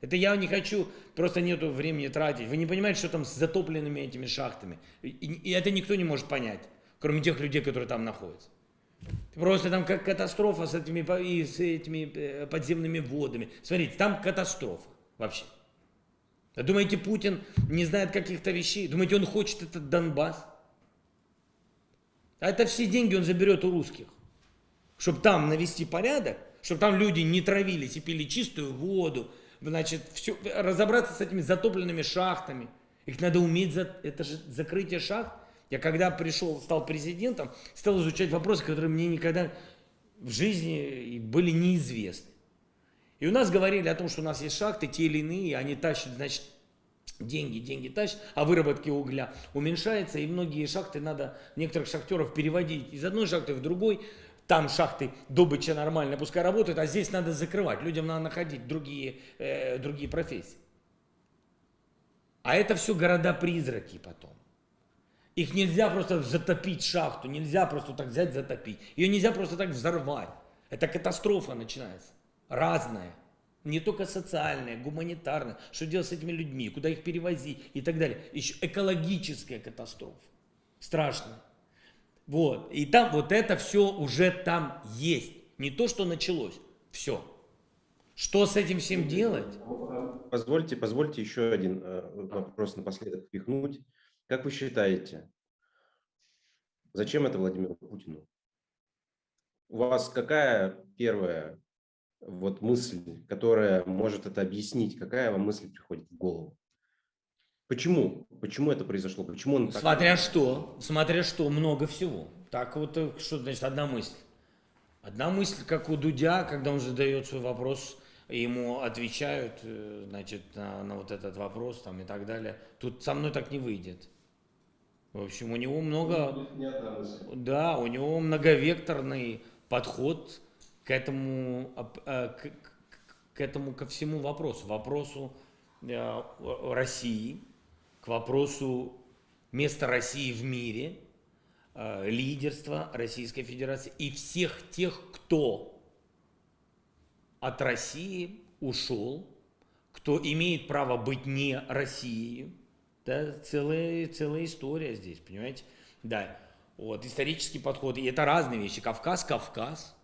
Это я не хочу, просто нету времени тратить. Вы не понимаете, что там с затопленными этими шахтами. И, и это никто не может понять, кроме тех людей, которые там находятся. Просто там как катастрофа с этими, и с этими э, подземными водами. Смотрите, там катастрофа вообще. А думаете, Путин не знает каких-то вещей? Думаете, он хочет этот Донбасс? А это все деньги он заберет у русских. Чтобы там навести порядок, чтобы там люди не травились и пили чистую воду, значит, все, разобраться с этими затопленными шахтами. Их надо уметь, за, это же закрытие шахт. Я когда пришел, стал президентом, стал изучать вопросы, которые мне никогда в жизни были неизвестны. И у нас говорили о том, что у нас есть шахты, те или иные, они тащат, значит, деньги, деньги тащат, а выработки угля уменьшается, и многие шахты надо некоторых шахтеров переводить из одной шахты в другой, там шахты добыча нормально, пускай работают, а здесь надо закрывать, людям надо находить другие, э, другие профессии. А это все города-призраки потом. Их нельзя просто затопить шахту, нельзя просто так взять затопить. Ее нельзя просто так взорвать. Это катастрофа начинается. Разная. Не только социальная, гуманитарная. Что делать с этими людьми, куда их перевозить и так далее. Еще экологическая катастрофа. Страшная. Вот. И там вот это все уже там есть. Не то, что началось. Все. Что с этим всем делать? Позвольте, позвольте еще один э, вопрос напоследок впихнуть. Как вы считаете, зачем это Владимиру Путину? У вас какая первая вот мысль, которая может это объяснить? Какая вам мысль приходит в голову? Почему? Почему это произошло? Почему он так... Смотря что, смотря что, много всего. Так вот, э, что значит одна мысль? Одна мысль, как у Дудя, когда он задает свой вопрос, ему отвечают, э, значит, на, на вот этот вопрос там и так далее. Тут со мной так не выйдет. В общем, у него много... Да, у него многовекторный подход к этому, э, к, к этому, ко всему вопросу. Вопросу России, к вопросу места России в мире, э, лидерства Российской Федерации и всех тех, кто от России ушел, кто имеет право быть не Россией. Да, целая, целая история здесь, понимаете? Да, вот, исторический подход. И это разные вещи. Кавказ, Кавказ,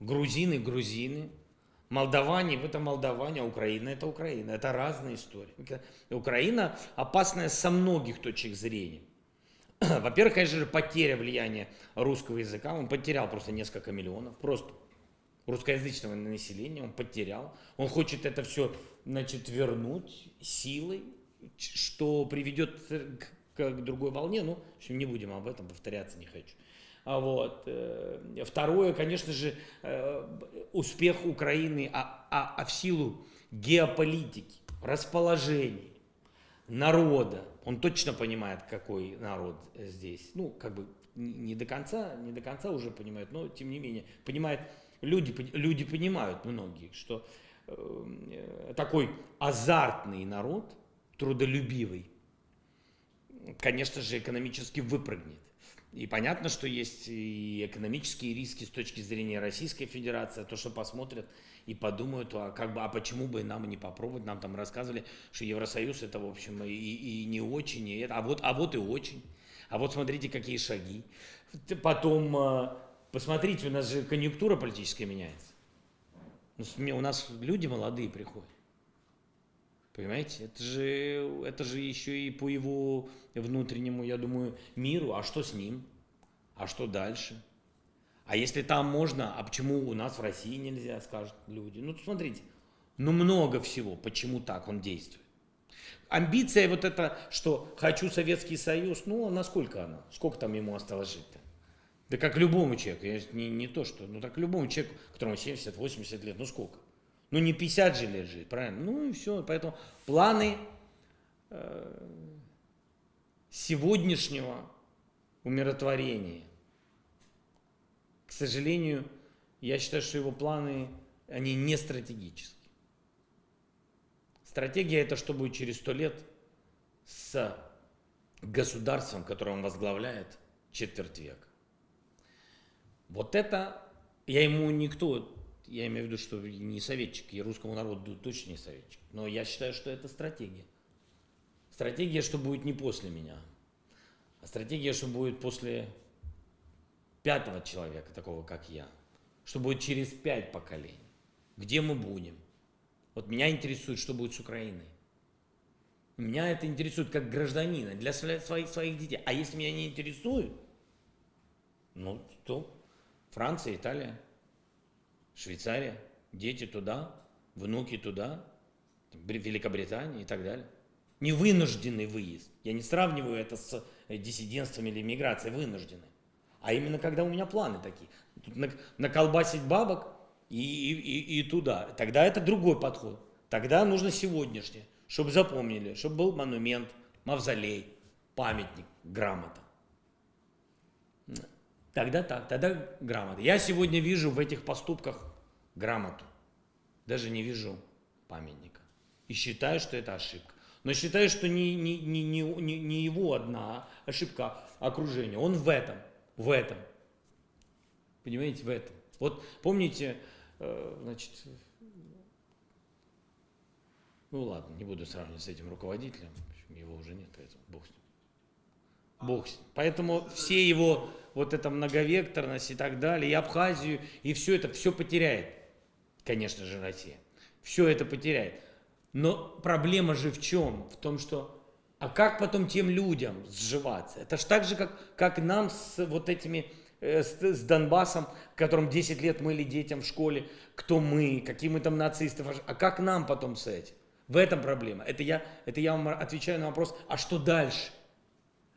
грузины, грузины, Молдаване – это молдаване, а Украина – это Украина. Это разные истории. Украина опасная со многих точек зрения. Во-первых, конечно же, потеря влияния русского языка. Он потерял просто несколько миллионов. Просто русскоязычного населения он потерял. Он хочет это все значит, вернуть силой, что приведет к, к другой волне. Ну, в общем, не будем об этом повторяться, не хочу. А вот. Э, второе, конечно же, э, успех Украины, а, а, а в силу геополитики, расположений, народа. Он точно понимает, какой народ здесь. Ну, как бы не до конца, не до конца уже понимает, но тем не менее понимает. Люди, люди понимают многие, что э, такой азартный народ, трудолюбивый, конечно же, экономически выпрыгнет. И понятно, что есть и экономические риски с точки зрения Российской Федерации, то, что посмотрят и подумают, а, как бы, а почему бы нам не попробовать, нам там рассказывали, что Евросоюз это, в общем, и, и не очень, и это, а, вот, а вот и очень. А вот смотрите, какие шаги. Потом, а, посмотрите, у нас же конъюнктура политическая меняется. У нас люди молодые приходят. Понимаете, это же, это же еще и по его внутреннему, я думаю, миру. А что с ним? А что дальше? А если там можно, а почему у нас в России нельзя, скажут люди. Ну, смотрите, ну много всего, почему так он действует. Амбиция вот это, что хочу Советский Союз, ну, насколько она? Сколько там ему осталось жить-то? Да как любому человеку, не, не то что, ну так любому человеку, которому 70-80 лет, ну сколько? Ну не 50 же лет жить, правильно? Ну и все. Поэтому планы э, сегодняшнего умиротворения, к сожалению, я считаю, что его планы, они не стратегические. Стратегия это что будет через сто лет с государством, которое он возглавляет четверть века. Вот это, я ему никто я имею в виду, что не советчик, и русскому народу точно не советчик. Но я считаю, что это стратегия. Стратегия, что будет не после меня, а стратегия, что будет после пятого человека, такого как я, что будет через пять поколений. Где мы будем? Вот меня интересует, что будет с Украиной. Меня это интересует как гражданина, для своих, своих детей. А если меня не интересует, ну, то Франция, Италия, Швейцария, дети туда, внуки туда, Великобритания и так далее. Невынужденный выезд. Я не сравниваю это с э, диссидентством или миграцией, вынужденный. А именно когда у меня планы такие. Тут наколбасить бабок и, и, и туда. Тогда это другой подход. Тогда нужно сегодняшнее, чтобы запомнили, чтобы был монумент, мавзолей, памятник, грамота. Тогда так, тогда грамота. Я сегодня вижу в этих поступках грамоту. Даже не вижу памятника. И считаю, что это ошибка. Но считаю, что не, не, не, не, не его одна ошибка окружения. Он в этом, в этом. Понимаете, в этом. Вот помните, э, значит, ну ладно, не буду сравнивать с этим руководителем, его уже нет, поэтому бог с ним. Бог с ним. Поэтому все его вот эта многовекторность и так далее, и Абхазию, и все это, все потеряет, конечно же, Россия. Все это потеряет. Но проблема же в чем? В том, что а как потом тем людям сживаться? Это же так же, как, как нам с вот этими, э, с, с Донбассом, которым 10 лет мыли детям в школе, кто мы, какие мы там нацисты, а как нам потом с этим? В этом проблема. Это я, это я вам отвечаю на вопрос, а что дальше?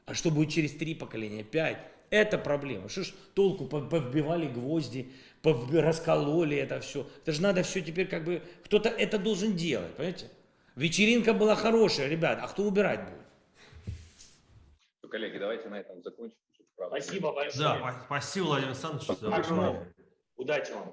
А что будет через три поколения, пять? Это проблема. Что ж толку, повбивали гвозди, раскололи это все. Это же надо все теперь как бы, кто-то это должен делать, понимаете? Вечеринка была хорошая, ребят, а кто убирать будет? Ну, коллеги, давайте на этом закончим. Спасибо большое. Да, спасибо, Владимир Александрович. Удачи вам.